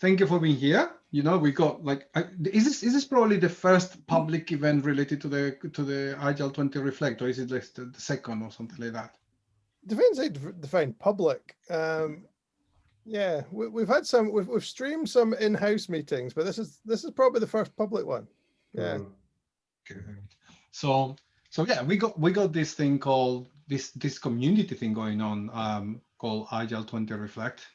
thank you for being here. You know, we got like, is this is this probably the first public event related to the to the Agile 20 Reflect, or is it like the, second or something like that? Depends how you define public. Um, yeah, we, have had some. We've, we've streamed some in-house meetings, but this is this is probably the first public one. Yeah. Good. So so yeah, we got we got this thing called this this community thing going on um, called Agile 20 Reflect,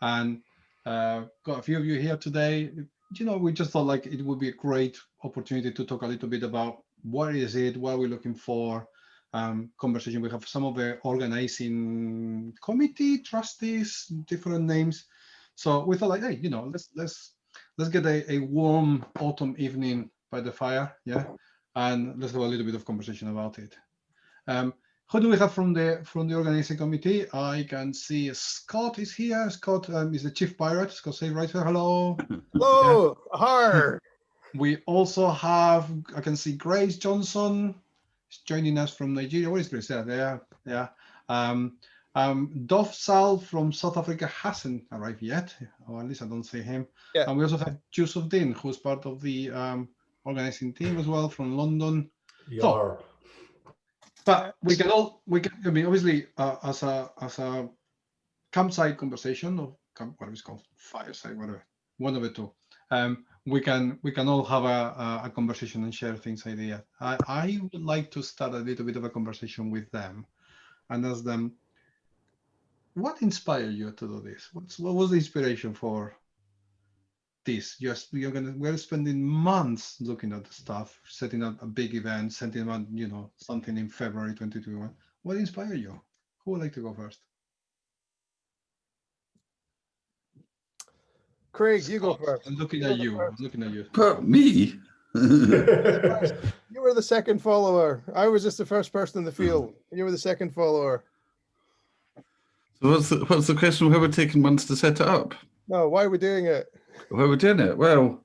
and uh, got a few of you here today. You know, we just thought like it would be a great opportunity to talk a little bit about what is it, what are we looking for, um, conversation. We have some of the organizing committee trustees, different names. So we thought like, hey, you know, let's let's let's get a, a warm autumn evening by the fire, yeah, and let's have a little bit of conversation about it. Um, who do we have from the from the organizing committee? I can see Scott is here. Scott um, is the chief pirate. Scott say right here. Hello. Hello. Yeah. Har. We also have I can see Grace Johnson is joining us from Nigeria. Where is Grace? Yeah, there. Yeah. Um, um, Dov Sal from South Africa hasn't arrived yet, or at least I don't see him. Yeah. And we also have Joseph Din, who's part of the um, organizing team as well from London. So, but we can all we can. I mean, obviously, uh, as a as a campsite conversation or what is called fireside, whatever, one of the two. Um, we can we can all have a, a, conversation and share things idea. I, I would like to start a little bit of a conversation with them and ask them what inspired you to do this? What's what was the inspiration for this? Just you're gonna we're spending months looking at the stuff, setting up a big event, setting up you know something in February 2021. What inspired you? Who would like to go first? Craig, you go first. I'm looking at you. I'm looking at you. But me? you were the second follower. I was just the first person in the field. You were the second follower. So what's the, what's the question? Why we're taking months to set it up? No, why are we doing it? Why are doing it? Well,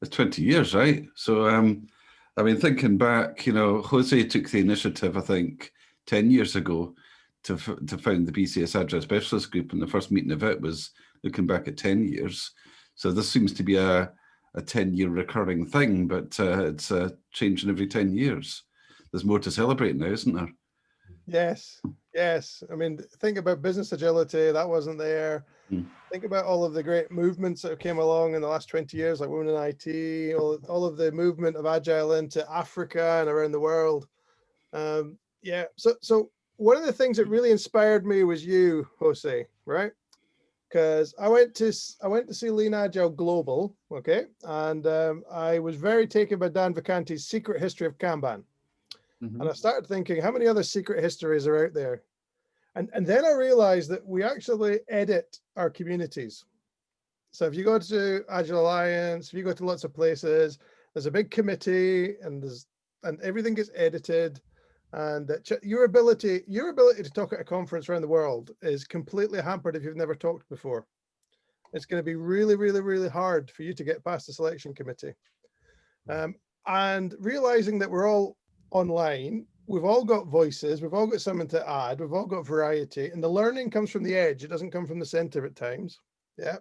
it's 20 years, right? So, um, I mean, thinking back, you know, Jose took the initiative, I think, 10 years ago to, to found the BCS Agile Specialist Group. And the first meeting of it was looking back at 10 years. So this seems to be a, a 10 year recurring thing, but uh, it's uh, changing every 10 years. There's more to celebrate now, isn't there? Yes, yes. I mean, think about business agility, that wasn't there. Mm. Think about all of the great movements that came along in the last 20 years, like Women in IT, all, all of the movement of Agile into Africa and around the world. Um, yeah, so, so one of the things that really inspired me was you, Jose, right? because I went to I went to see Lean Agile Global, okay, and um, I was very taken by Dan Vacanti's Secret History of Kanban, mm -hmm. and I started thinking, how many other secret histories are out there? And and then I realized that we actually edit our communities. So if you go to Agile Alliance, if you go to lots of places, there's a big committee, and there's and everything gets edited and your ability your ability to talk at a conference around the world is completely hampered if you've never talked before it's going to be really really really hard for you to get past the selection committee um, and realizing that we're all online we've all got voices we've all got something to add we've all got variety and the learning comes from the edge it doesn't come from the center at times yeah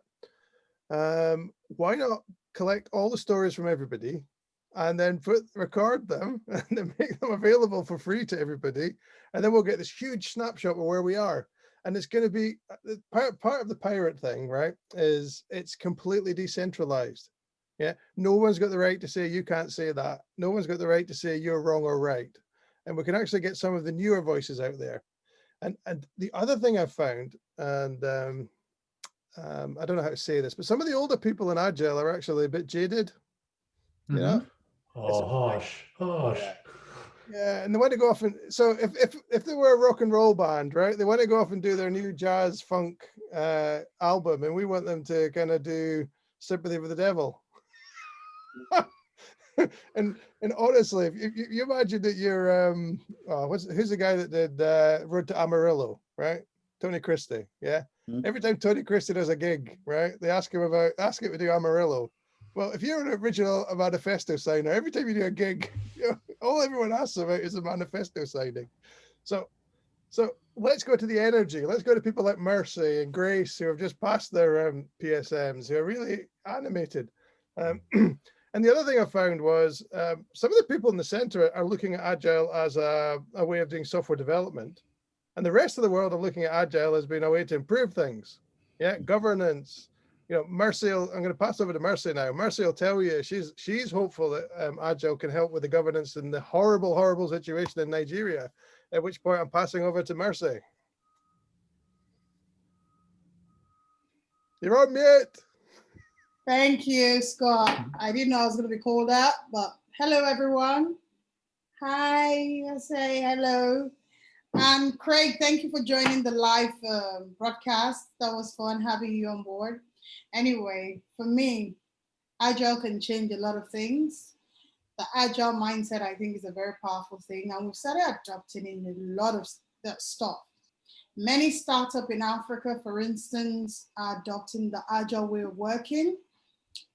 um, why not collect all the stories from everybody and then put record them and then make them available for free to everybody. And then we'll get this huge snapshot of where we are. And it's going to be uh, part, part of the pirate thing, right? Is it's completely decentralized. Yeah. No one's got the right to say you can't say that. No one's got the right to say you're wrong or right. And we can actually get some of the newer voices out there. And and the other thing I've found, and um, um, I don't know how to say this, but some of the older people in Agile are actually a bit jaded. Mm -hmm. You know, mm-hmm. Oh, harsh, harsh. Yeah, and they want to go off and so if if if they were a rock and roll band, right? They want to go off and do their new jazz funk uh, album, and we want them to kind of do "Sympathy for the Devil." and and honestly, if you, you imagine that you're um, oh, what's who's the guy that did uh, Road to Amarillo, right? Tony Christie, yeah. Mm -hmm. Every time Tony Christie does a gig, right? They ask him about ask him to do Amarillo, well, if you're an original manifesto signer, every time you do a gig, you know, all everyone asks about is a manifesto signing. So, so let's go to the energy. Let's go to people like Mercy and Grace who have just passed their um, PSMs, who are really animated. Um, and the other thing I found was um, some of the people in the center are looking at Agile as a, a way of doing software development. And the rest of the world are looking at Agile as being a way to improve things. Yeah, governance. You know, Mercy, will, I'm going to pass over to Mercy now. Mercy will tell you she's she's hopeful that um, Agile can help with the governance in the horrible, horrible situation in Nigeria at which point I'm passing over to Mercy. You're on mute. Thank you, Scott. I didn't know I was going to be called out, but hello, everyone. Hi, I say hello. And Craig, thank you for joining the live uh, broadcast. That was fun having you on board. Anyway, for me, Agile can change a lot of things the agile mindset, I think, is a very powerful thing. And we've started adopting in a lot of that stuff. Many startups in Africa, for instance, are adopting the agile way of working.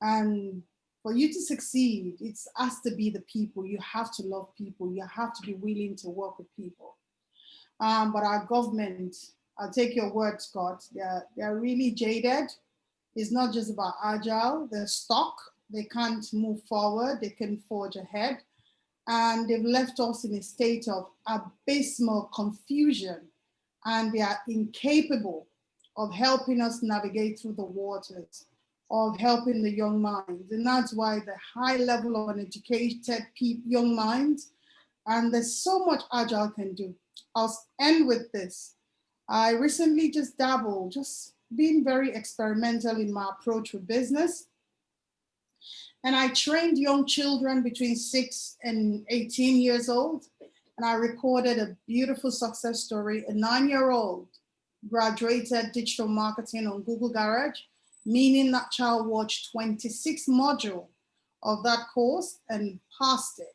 And for you to succeed, it has to be the people. You have to love people. You have to be willing to work with people. Um, but our government, I'll take your word, Scott, they're, they're really jaded. It's not just about agile, they're stuck they can't move forward, they can forge ahead. And they've left us in a state of abysmal confusion and they are incapable of helping us navigate through the waters, of helping the young minds. And that's why the high level of uneducated young minds, and there's so much Agile can do. I'll end with this. I recently just dabbled, just being very experimental in my approach with business. And I trained young children between six and 18 years old. And I recorded a beautiful success story. A nine-year-old graduated digital marketing on Google Garage, meaning that child watched 26 module of that course and passed it.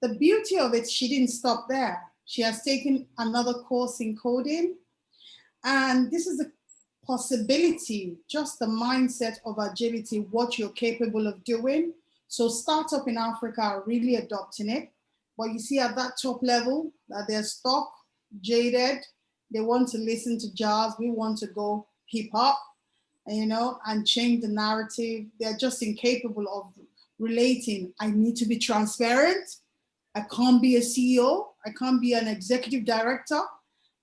The beauty of it, she didn't stop there. She has taken another course in coding. And this is a possibility, just the mindset of agility, what you're capable of doing. So startup in Africa are really adopting it. But you see at that top level that they're stuck, jaded, they want to listen to jazz, we want to go hip hop, you know, and change the narrative. They're just incapable of relating. I need to be transparent. I can't be a CEO. I can't be an executive director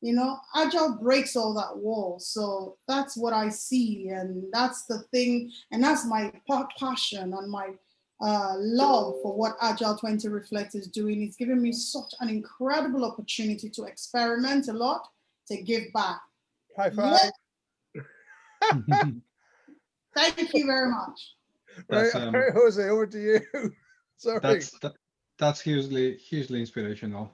you know, agile breaks all that wall. So that's what I see. And that's the thing. And that's my passion and my uh, love for what Agile 20 Reflect is doing. It's given me such an incredible opportunity to experiment a lot, to give back. High five. Thank you very much. Right, um, right, Jose, over to you. Sorry. That's that, that's hugely hugely inspirational.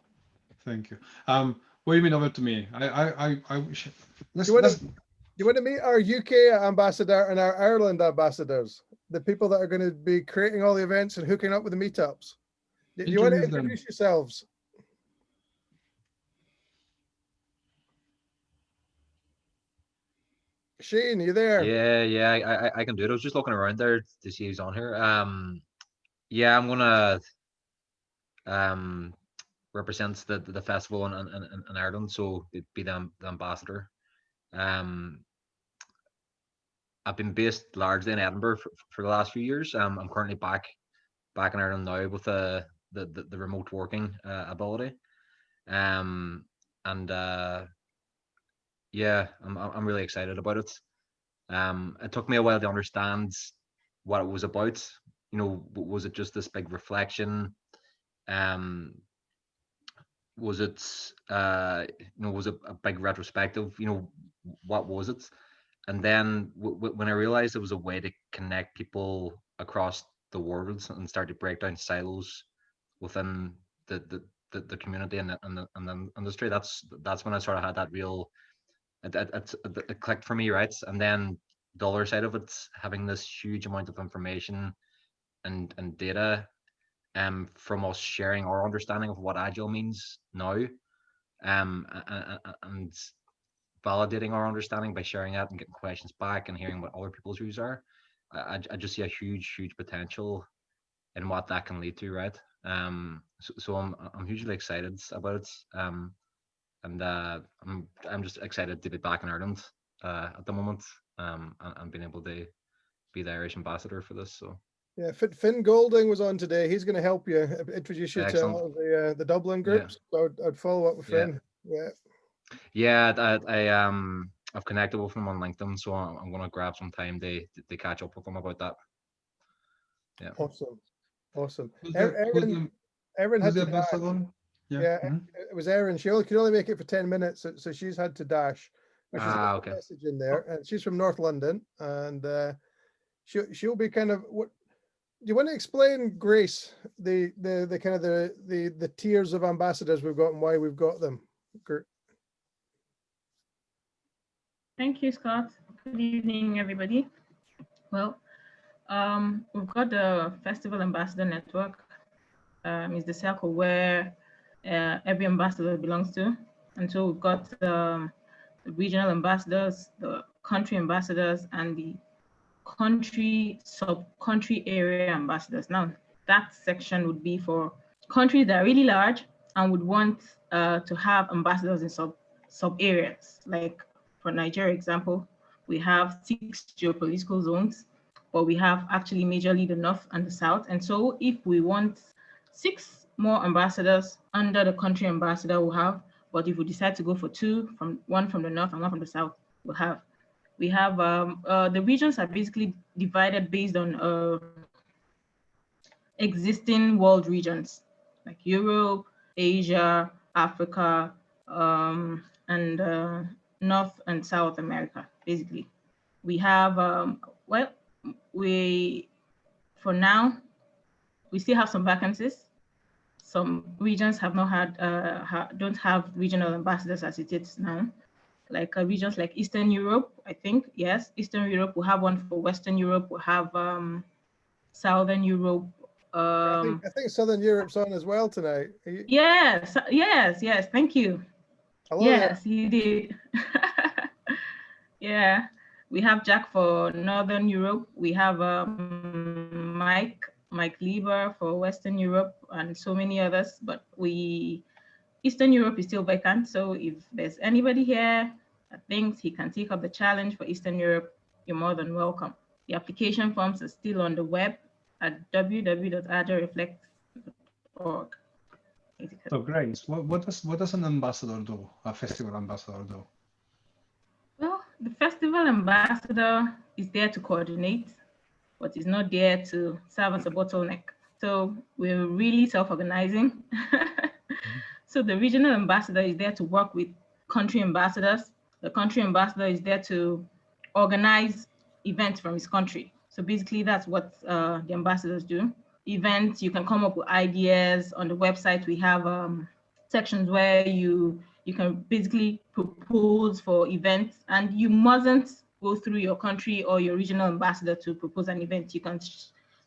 Thank you. Um, what do you mean over to me? I, I, I, I let's, you want let's, to, you want to meet our UK ambassador and our Ireland ambassadors, the people that are going to be creating all the events and hooking up with the meetups. Do you want to introduce them. yourselves? Shane, you there? Yeah, yeah, I, I can do it. I was just looking around there to see who's on here. Um, yeah, I'm gonna um represents the the festival in, in, in Ireland, so be the, the ambassador. Um, I've been based largely in Edinburgh for, for the last few years. Um, I'm currently back back in Ireland now with the the, the, the remote working uh, ability. Um, and uh, yeah, I'm I'm really excited about it. Um, it took me a while to understand what it was about. You know, was it just this big reflection? Um, was it uh you know was it a big retrospective you know what was it and then when i realized it was a way to connect people across the world and start to break down silos within the the the, the community and the, and the, and the industry that's that's when i sort of had that real it, it, it, clicked for me right and then the other side of it having this huge amount of information and and data um, from us sharing our understanding of what agile means now um, and validating our understanding by sharing that and getting questions back and hearing what other people's views are. I, I just see a huge, huge potential in what that can lead to, right? Um, so, so I'm, I'm hugely excited about it. Um, and uh, I'm I'm just excited to be back in Ireland uh, at the moment, um, and, and being able to be the Irish ambassador for this. So Yeah, Finn Golding was on today. He's going to help you uh, introduce you to all of the uh, the Dublin Yeah. groups. So I'd, I'd follow up with Finn. Yeah. yeah, I, I um I've connected with him on LinkedIn, so I'm, I'm gonna grab some time to to catch up with him about that. Yeah. Awesome. Awesome. Who's the, who's Erin, the, Erin who's the to dash. ambassador? Yeah, mhm. It was Erin. She only could only make it for 10 minutes, so, so she's had to dash. But Ah, okay. Message in there, and she's from North London, and uh, she'll she'll be kind of what. Do you want to explain, Grace, the the the kind of the the the tiers of ambassadors we've got and why we've got them? Gr- Thank you, Scott. Good evening, everybody. Well, um, we've got the Festival Ambassador Network. Um, it's the circle where uh, every ambassador belongs to. And so we've got um, the regional ambassadors, the country ambassadors, and the country sub-country area ambassadors. Now, that section would be for countries that are really large and would want uh, to have ambassadors in sub sub areas. Like for Nigeria example, we have six geopolitical zones, but we have actually majorly the north and the south. And so if we want six more ambassadors under the country ambassador we'll have, but if we decide to go for two, from one from the north and one from the south, we'll have. We have um, uh, the regions are basically divided based on uh, existing world regions like Europe, Asia, Africa, um, and uh, North and South America, basically. We have, um, well, we, for now, we still have some vacancies. Some regions have not had, uh, ha don't have regional ambassadors as it is now. Like uh, regions like Eastern Europe, I think, yes, Eastern Europe, we have one for Western Europe, we have um, Southern Europe. I, Um, think, I think Southern Europe's on as well tonight. You- yes, yes, yes, thank you. hello. Yes, you did. yeah, we have Jack for Northern Europe. We have um, Mike, Mike Lieber for Western Europe, and so many others. But we, Eastern Europe is still vacant. So if there's anybody here that thinks he can take up the challenge for Eastern Europe, you're more than welcome. The application forms are still on the web at www.agilreflect.org. basically. Oh, so Grace, what, what does what does an ambassador do? A festival ambassador do? Well, the festival ambassador is there to coordinate, but is not there to serve as a bottleneck. So we're really self-organizing. so the regional ambassador is there to work with country ambassadors. The country ambassador is there to organize events from his country. So basically that's what uh, the ambassadors do. Events, you can come up with ideas on the website. We have um, sections where you you can basically propose for events and you mustn't go through your country or your regional ambassador to propose an event. You can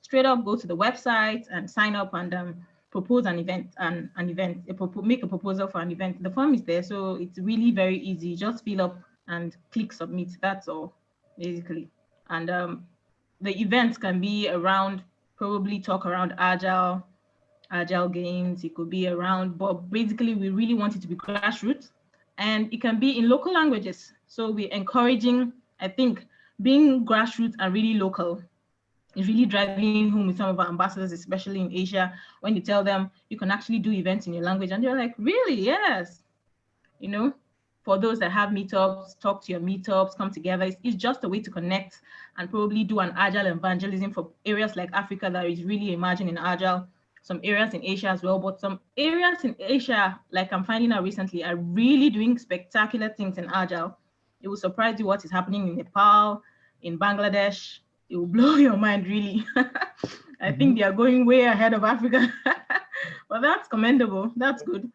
straight up go to the website and sign up and um, propose an event and an event, a make a proposal for an event. The form is there, so it's really very easy. Just fill up and click submit. That's all, basically. And um, the events can be around, probably talk around agile, agile games it could be around but basically we really want it to be grassroots and it can be in local languages so we're encouraging i think being grassroots and really local is really driving home with some of our ambassadors especially in asia when you tell them you can actually do events in your language. And they're like really? Yes. You know for those that have meetups talk to your meetups come together it's, it's just a way to connect and probably do an agile evangelism for areas like africa that is really emerging in agile. Some areas in Asia as well, but some areas in Asia, like I'm finding out recently, are really doing spectacular things in Agile. It will surprise you what is happening in Nepal, in Bangladesh. It will blow your mind, really. I think they are going way ahead of Africa. well, that's commendable. That's good.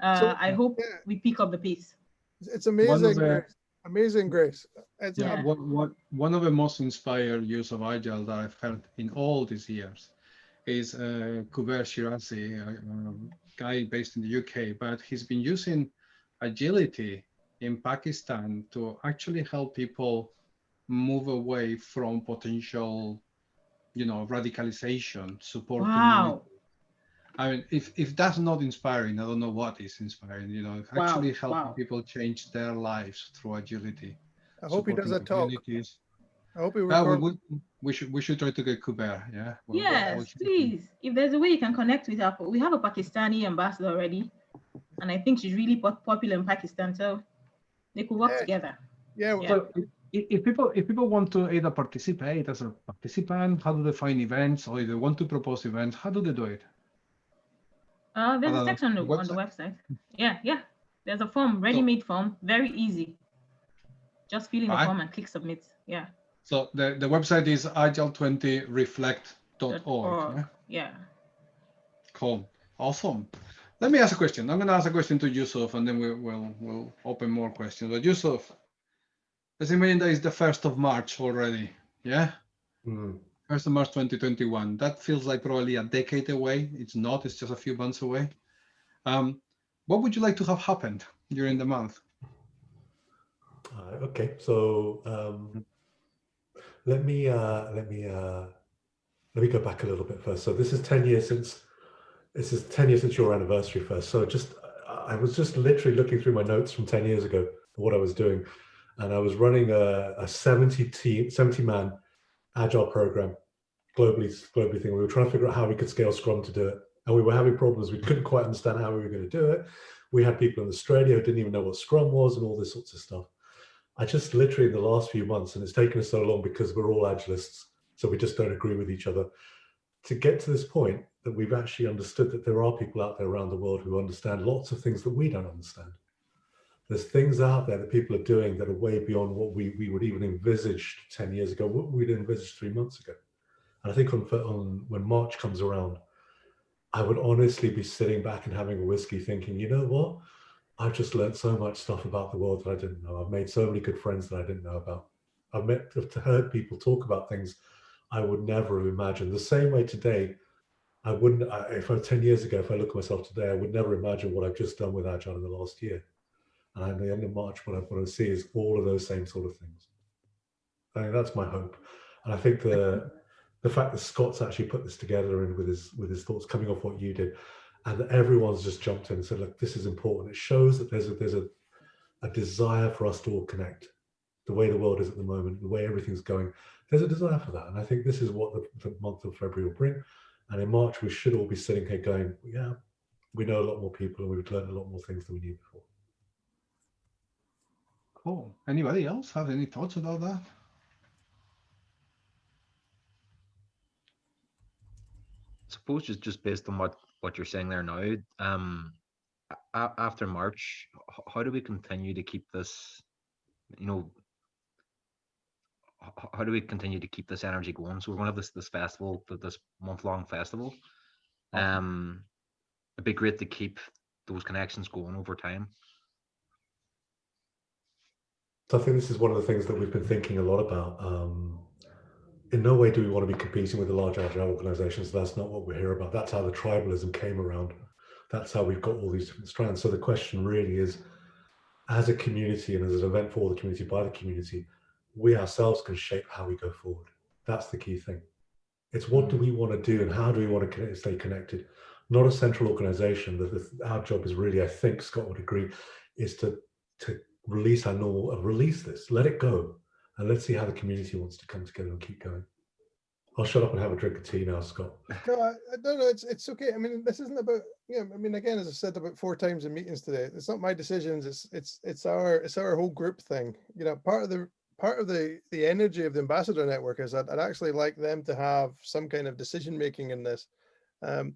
Uh, So, I hope yeah. we pick up the pace. It's- It's amazing, the- Grace. amazing, Grace. It's, Yeah, Yeah. What, what, one of the most inspired use of Agile that I've heard in all these years is uh, Kuber Shirazi, a, a guy based in the UK, but he's been using agility in Pakistan to actually help people move away from potential, you know, radicalization, support Wow. community. I mean, if if that's not inspiring, I don't know what is inspiring. You know, Wow, actually helping wow. people change their lives through agility. I hope he does supporting a talk. I hope he Uh, we, we, we should we should try to get Kuber. Yeah. We'll- we'll- Yes, we'll- please. If there's a way you can connect with her, we have a Pakistani ambassador already, and I think she's really pop- popular in Pakistan, so they could work Yeah. together. Yeah, Yeah. So if, if people if people want to either participate as a participant, how do they find events, or if they want to propose events, how do they do it? Uh, there's On a section on the, on the website. Yeah, yeah. There's a form, ready-made form, very easy. Just fill in the Alright. form and click submit. Yeah. So the, the website is agile20reflect.org. org. Yeah? Yeah. Cool. Awesome. Let me ask a question. I'm going to ask a question to Yusuf, and then we, will we'll open more questions. But Yusuf, let's imagine that it's the first of March already. Yeah. Mm. First of March 2021. That feels like probably a decade away. It's not. It's just a few months away. Um, what would you like to have happened during the month? Uh, okay, so um, let me uh, let me uh, let me go back a little bit first. So this is ten years since this is ten years since your anniversary first. So just I was just literally looking through my notes from ten years ago, what I was doing, and I was running a, a seventy team, seventy man agile program globally globally thing. We were trying to figure out how we could scale Scrum to do it, and we were having problems. We couldn't quite understand how we were going to do it. We had people in Australia who didn't even know what Scrum was and all this sorts of stuff. I just literally in the last few months, and it's taken us so long because we're all agilists, so we just don't agree with each other, to get to this point that we've actually understood that there are people out there around the world who understand lots of things that we don't understand. There's things out there that people are doing that are way beyond what we, we would even envisage 10 years ago, what we'd envisaged three months ago. And I think on, on when March comes around, I would honestly be sitting back and having a whiskey thinking, you know what? I've just learned so much stuff about the world that I didn't know. I've made so many good friends that I didn't know about. I've met, I've heard people talk about things I would never have imagined. The same way today, I wouldn't, I, if I 10 years ago, if I look at myself today, I would never imagine what I've just done with Agile in the last year. And at the end of March, what I want to see is all of those same sort of things. I think that's my hope. And I think the the fact that Scott's actually put this together and with his with his thoughts coming off what you did, and that everyone's just jumped in and said, look, this is important. It shows that there's a there's a, a desire for us to all connect. The way the world is at the moment, the way everything's going, there's a desire for that. And I think this is what the, the month of February will bring. And in March, we should all be sitting here going, yeah, we know a lot more people and we've learned a lot more things than we knew before. Cool. Anybody else have any thoughts about that? suppose just just based on what what you're saying there now um a- after march how do we continue to keep this you know h- how do we continue to keep this energy going so we're going to have this this festival this month long festival um it'd be great to keep those connections going over time So I think this is one of the things that we've been thinking a lot about. Um, in no way do we want to be competing with the large agile organizations. That's not what we're here about. That's how the tribalism came around. That's how we've got all these different strands. So the question really is, as a community and as an event for the community by the community, we ourselves can shape how we go forward. That's the key thing. It's what do we want to do and how do we want to stay connected? Not a central organization. That the- our job is really, I think Scott would agree, is to to release our normal, uh, release this, let it go, and let's see how the community wants to come together and keep going. I'll shut up and have a drink of tea now, Scott. No, I, don't know. It's it's okay. I mean, this isn't about yeah. I mean, again, as I said about four times in meetings today, it's not my decisions. It's it's it's our it's our whole group thing. You know, part of the part of the the energy of the ambassador network is that I'd actually like them to have some kind of decision making in this. Um,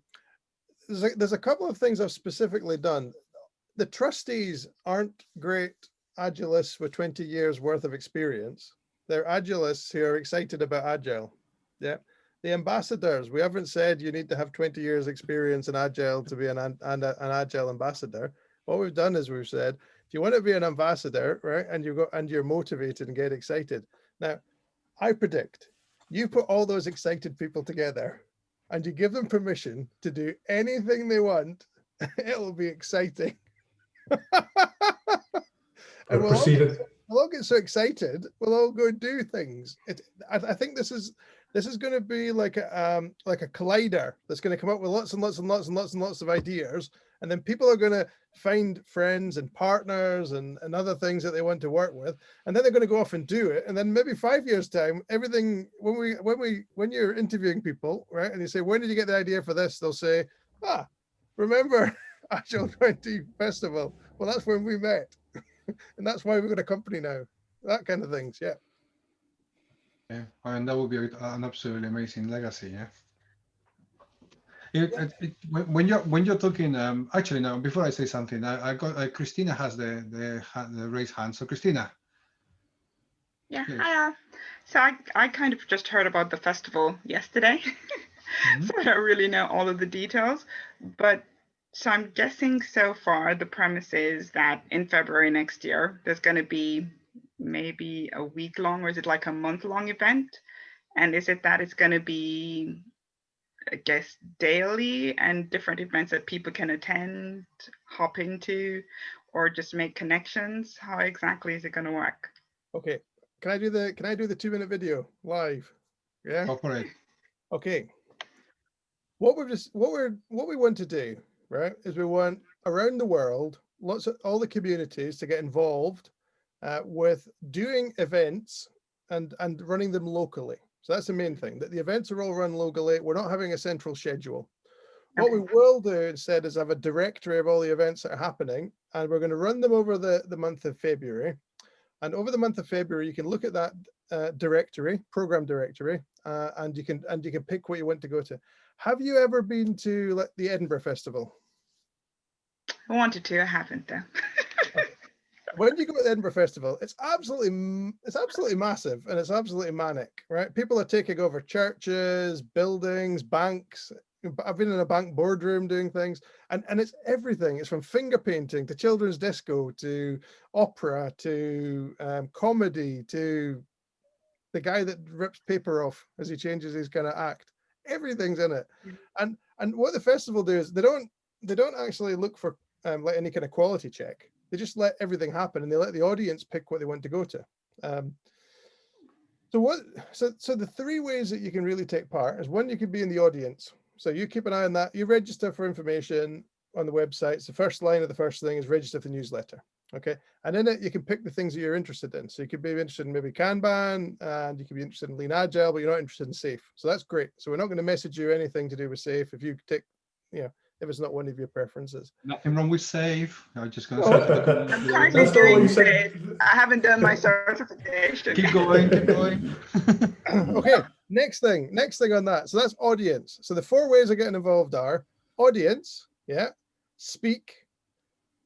there's a, there's a couple of things I've specifically done. The trustees aren't great agilists with 20 years worth of experience. They're agilists who are excited about agile. Yeah the ambassadors we haven't said you need to have 20 years experience in agile to be an, an an agile ambassador what we've done is we've said if you want to be an ambassador right and you go and you're motivated and get excited now i predict you put all those excited people together and you give them permission to do anything they want it'll be exciting And we'll all at, we'll all get so excited. We'll all go and do things. It, I, I think this is this is going to be like a um, like a collider that's going to come up with lots and lots and lots and lots and lots of ideas, and then people are going to find friends and partners and, and other things that they want to work with, and then they're going to go off and do it, and then maybe five years time, everything when we when we when you're interviewing people, right, and you say when did you get the idea for this, they'll say, ah, remember Agile 20 Festival? Well, that's when we met, and that's why we've got a company now. That kind of things, yeah. Yeah, and that would be an absolutely amazing legacy. Yeah. It, it, it, when when you're when you're talking, um, actually, now before I say something, I, I got uh, Christina has the the the raised hand. So Christina. Yeah, yes. hi. So I I kind of just heard about the festival yesterday, mm -hmm. so I don't really know all of the details, but so I'm guessing so far the premise is that in February next year there's going to be maybe a week long or is it like a month long event? And is it that it's going to be, I guess, daily and different events that people can attend, hop into, or just make connections? How exactly is it going to work? Okay. Can I do the can I do the two minute video live? Yeah. Go for it. Okay. What we're just what we're what we want to do, right, is we want around the world, lots of all the communities to get involved uh, with doing events and, and running them locally. So that's the main thing, that the events are all run locally. We're not having a central schedule. What we will do instead is have a directory of all the events that are happening, and we're going to run them over the, the month of February. And over the month of February, you can look at that uh, directory, program directory, uh, and you can and you can pick what you want to go to. Have you ever been to like, the Edinburgh Festival? I wanted to, I haven't though. when you go to the Edinburgh Festival, it's absolutely it's absolutely massive and it's absolutely manic, right? People are taking over churches, buildings, banks. I've been in a bank boardroom doing things, and and it's everything. It's from finger painting to children's disco to opera to um, comedy to the guy that rips paper off as he changes his kind of act. Everything's in it, and and what the festival do is they don't they don't actually look for um, like any kind of quality check they just let everything happen and they let the audience pick what they want to go to. Um, so what? So so the three ways that you can really take part is one, you can be in the audience. So you keep an eye on that. You register for information on the website. So the first line of the first thing is register for the newsletter. Okay, and in it you can pick the things that you're interested in. So you could be interested in maybe Kanban, and you could be interested in Lean Agile, but you're not interested in SAFe. So that's great. So we're not going to message you anything to do with SAFe if you take, you know, if it's not one of your preferences. Nothing wrong with save. Oh. I'm just going to say. I'm currently doing SAFe. I haven't done my certification. Keep going, keep going. okay, next thing, next thing on that. So that's audience. So the four ways of getting involved are audience, yeah, speak,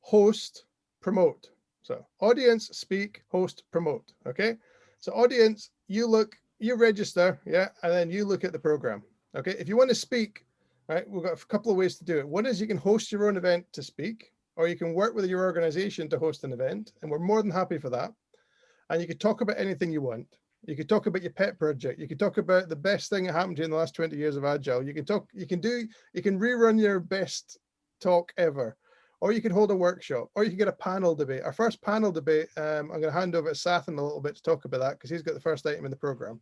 host, promote. So audience, speak, host, promote. Okay. So audience, you look, you register, yeah, and then you look at the program. Okay. If you want to speak, right? We've got a couple of ways to do it. One is you can host your own event to speak, or you can work with your organization to host an event, and we're more than happy for that. And you could talk about anything you want. You could talk about your pet project. You could talk about the best thing that happened to you in the last 20 years of Agile. You can talk, you can do, you can rerun your best talk ever, or you can hold a workshop, or you can get a panel debate. Our first panel debate, um, I'm going to hand over to Sathan a little bit to talk about that because he's got the first item in the program.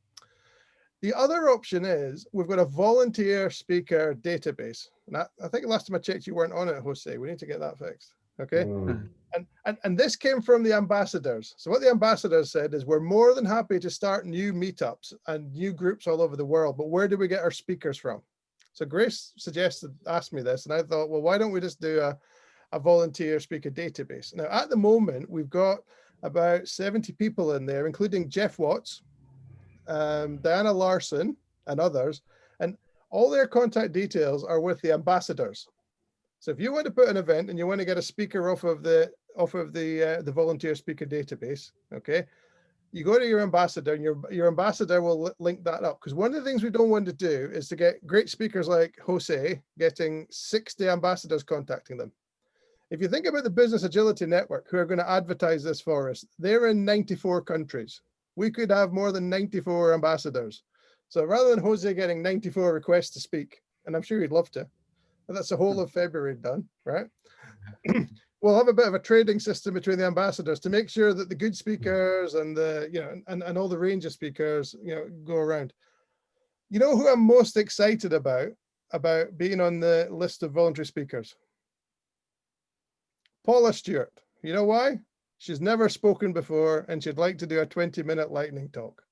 The other option is we've got a volunteer speaker database. And I, I think last time I checked, you weren't on it, Jose. We need to get that fixed. Okay. Mm. And, and, and this came from the ambassadors. So what the ambassadors said is we're more than happy to start new meetups and new groups all over the world, but where do we get our speakers from? So Grace suggested, asked me this, and I thought, well, why don't we just do a, a volunteer speaker database? Now, at the moment, we've got about 70 people in there, including Geoff Watts, um, Diana Larsen and others, and all their contact details are with the ambassadors. So if you want to put an event and you want to get a speaker off of the off of the uh, the volunteer speaker database, okay, you go to your ambassador and your your ambassador will link that up because one of the things we don't want to do is to get great speakers like Jose getting 60 ambassadors contacting them. If you think about the Business Agility Network, who are going to advertise this for us, they're in 94 countries we could have more than 94 ambassadors. So rather than Jose getting 94 requests to speak, and I'm sure he'd love to, but that's the whole of February done, right? we'll have a bit of a trading system between the ambassadors to make sure that the good Hmm. speakers and the you know and, and all the range of speakers you know go around you know who i'm most excited about about being on the list of voluntary speakers paula stewart you know why she's never spoken before and she'd like to do a 20 minute lightning talk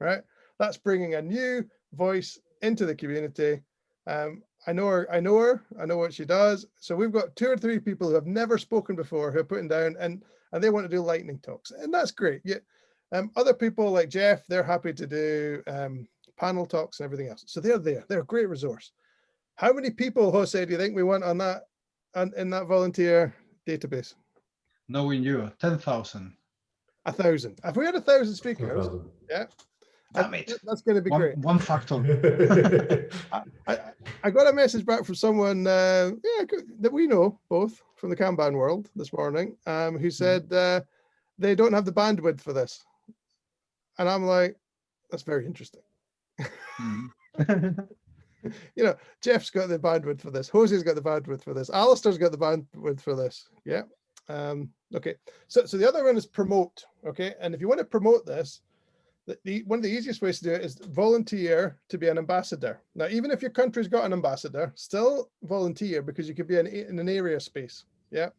right that's bringing a new voice into the community um, I know her, I know her, I know what she does. So we've got two or three people who have never spoken before who are putting down and and they want to do lightning talks. And that's great. Yeah. Um, other people like Geoff, they're happy to do um, panel talks and everything else. So they're there. They're a great resource. How many people, Jose, do you think we want on that on, in that volunteer database? Knowing you, 10,000. A thousand. Have we had a thousand speakers, 1,000. yeah, Damn that- it. that's going to be One, great. one factor. I, I got a message back from someone uh, yeah, that we know both from the Kanban world this morning, um, who said uh, they don't have the bandwidth for this. And I'm like, that's very interesting. Mhm. You know, Geoff's got the bandwidth for this. Jose's got the bandwidth for this. Alistair's got the bandwidth for this. Yeah. Um, okay. So, so the other one is promote. Okay. And if you want to promote this, the, the one of the easiest ways to do it is volunteer to be an ambassador. Now, even if your country's got an ambassador, still volunteer because you could be in, in an area space. Yeah.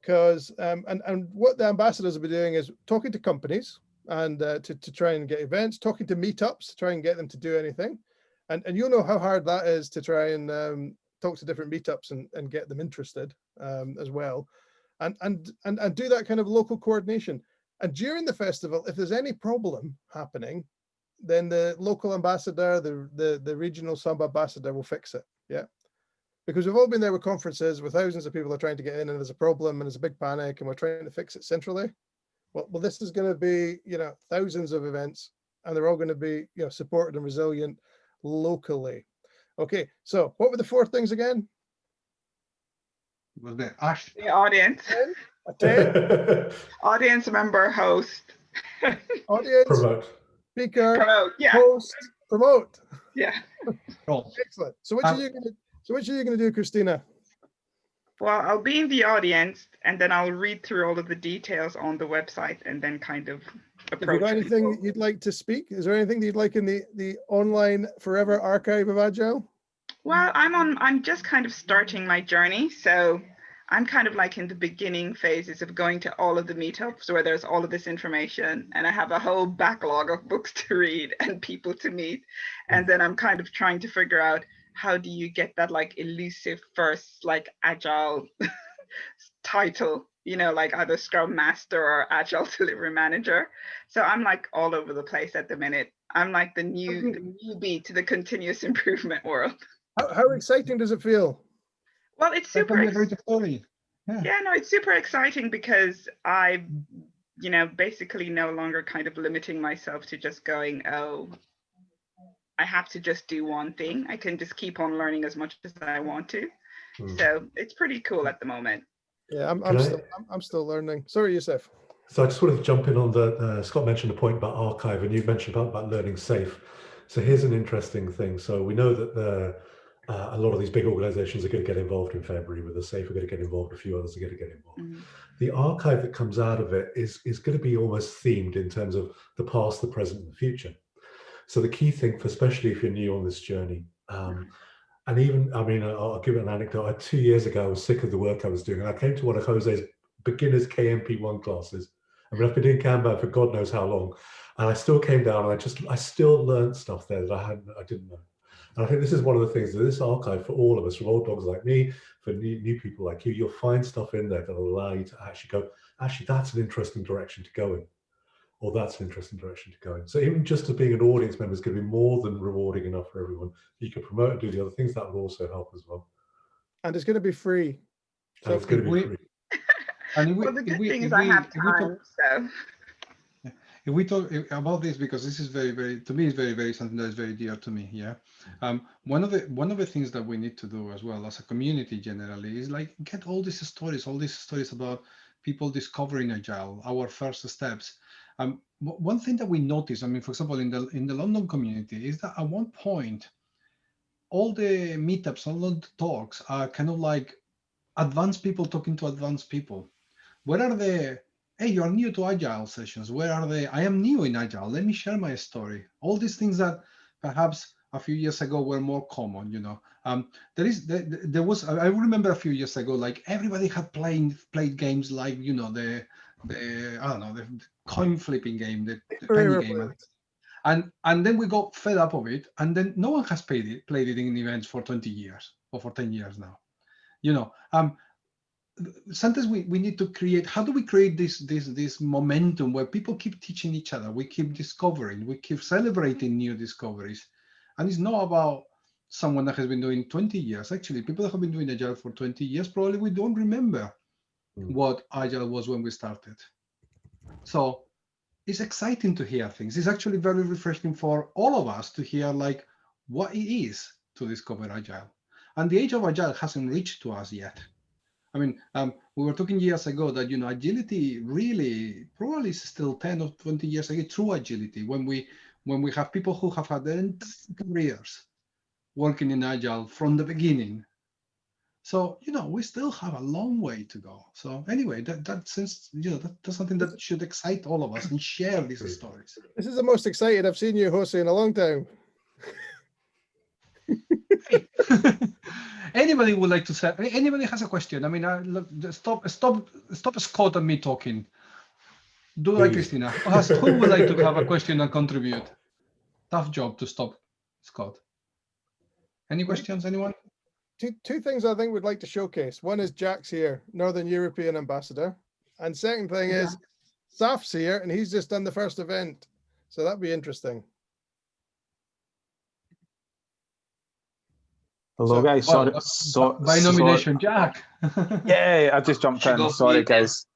Because um, and and what the ambassadors will be doing is talking to companies and uh, to to try and get events, talking to meetups to try and get them to do anything, and and you'll know how hard that is to try and um, talk to different meetups and and get them interested um, as well, and and and and do that kind of local coordination. And during the festival, if there's any problem happening, then the local ambassador, the, the, the regional sub ambassador will fix it. Yeah. Because we've all been there with conferences where thousands of people are trying to get in and there's a problem and there's a big panic and we're trying to fix it centrally. Well, well, this is going to be, you know, thousands of events and they're all going to be, you know, supported and resilient locally. Okay. So what were the four things again? Was there Ash? The audience, audience member, host, audience, Promote. speaker, promote. Yeah, host, promote. yeah. Oh, Excellent. So which Um, are you going to, so which are you going to do, Christina? Well, I'll be in the audience and then I'll read through all of the details on the website and then kind of approach. Have you approach. got anything people. you'd like to speak? Is there anything that you'd like in the, the online forever archive of Agile? Well, I'm on, I'm just kind of starting my journey. So I'm kind of like in the beginning phases of going to all of the meetups where there's all of this information and I have a whole backlog of books to read and people to meet. And then I'm kind of trying to figure out how do you get that like elusive first like agile title, you know, like either Scrum Master or Agile Delivery Manager. So I'm like all over the place at the minute. I'm like the new the newbie to the continuous improvement world. How, how exciting does it feel? Well, it's super. can be a ex- story. Yeah. yeah, no, it's super exciting because I, you know, basically no longer kind of limiting myself to just going, oh, I have to just do one thing. I can just keep on learning as much as I want to. Hmm. So it's pretty cool at the moment. Yeah, I'm, I'm still, I'm, I'm still learning. Sorry, Yusuf. So I just wanted to jump in on the, uh, Scott mentioned a point about archive and you mentioned about, about learning SAFe. So here's an interesting thing. So we know that the, uh, a lot of these big organizations are going to get involved in February with the SAFe, are going to get involved, a few others are going to get involved. Mhm. The archive that comes out of it is, is going to be almost themed in terms of the past, the present and the future. So the key thing for, especially if you're new on this journey, um, and even, I mean, I'll, I'll give it an anecdote. Uh, Two years ago, I was sick of the work I was doing. And I came to one of Jose's beginners KMP1 classes. I mean, I've been doing Kanban for God knows how long. And I still came down and I just, I still learned stuff there that I hadn't, I didn't know. And I think this is one of the things that this archive for all of us, from old dogs like me, for new, new people like you, you'll find stuff in there that'll allow you to actually go, actually, that's an interesting direction to go in. Or that's an interesting direction to go in. So even just as being an audience member is going to be more than rewarding enough for everyone. You can promote and do the other things that would also help as well. And it's going to be free. And So it's going to be we- free. And if we, Well, the good we, thing if is I have if we talk- time, so. If we talk about this because this is very very to me is very very something that is very dear to me yeah? Um one of the one of the things that we need to do as well as a community generally is like get all these stories all these stories about people discovering agile our first steps. Um one thing that we notice i mean for example in the in the london community is that at one point all the meetups all the talks are kind of like advanced people talking to advanced people. Where are the, hey, you're new to Agile sessions. Where are they? I am new in Agile. Let me share my story. All these things that perhaps a few years ago were more common, you know. Um, there is, there, there was, I remember a few years ago, like everybody had played played games like, you know, the, the I don't know, the coin flipping game, the, the penny game. And, and then we got fed up of it. And then no one has played it, played it in events for 20 years or for 10 years now. You know, um, sometimes we, we need to create, how do we create this, this, this momentum where people keep teaching each other, we keep discovering, we keep celebrating new discoveries. And it's not about someone that has been doing 20 years. Actually, people that have been doing Agile for 20 years, probably we don't remember mm. what Agile was when we started. So it's exciting to hear things. It's actually very refreshing for all of us to hear like what it is to discover Agile. And the age of Agile hasn't reached to us yet. I mean, um, we were talking years ago that, you know, agility really probably is still 10 or 20 years ago, true agility, when we when we have people who have had their careers working in Agile from the beginning. So, you know, we still have a long way to go. So anyway, that, that since, you know, that, that's something that should excite all of us and share these stories. This is the most excited I've seen you, Jose, in a long time. anybody would like to say, anybody has a question? I mean, uh, look, stop, stop, stop Scott and me talking. Do like Christina. Who would like to have a question and contribute? Tough job to stop Scott. Any questions, anyone? Two, two things I think we'd like to showcase. One is Jack's here, Northern European ambassador. And second thing yeah. is Saf's here and he's just done the first event. So that'd be interesting. Hello so, guys, sorry. Well, so, by nomination, sorry. Jack. yeah, I just jumped in. Sorry guys.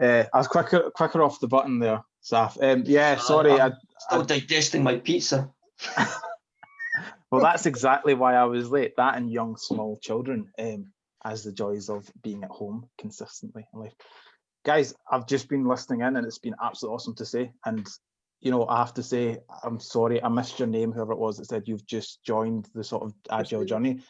Uh, I was quicker quicker off the button there, Saf. Um, yeah, sorry. I'm I, still I, digesting my pizza. well, that's exactly why I was late. That and young, small children, um, as the joys of being at home consistently in life. Guys, I've just been listening in and it's been absolutely awesome to see. And, you know, I have to say, I'm sorry, I missed your name, whoever it was that said you've just joined the sort of agile journey.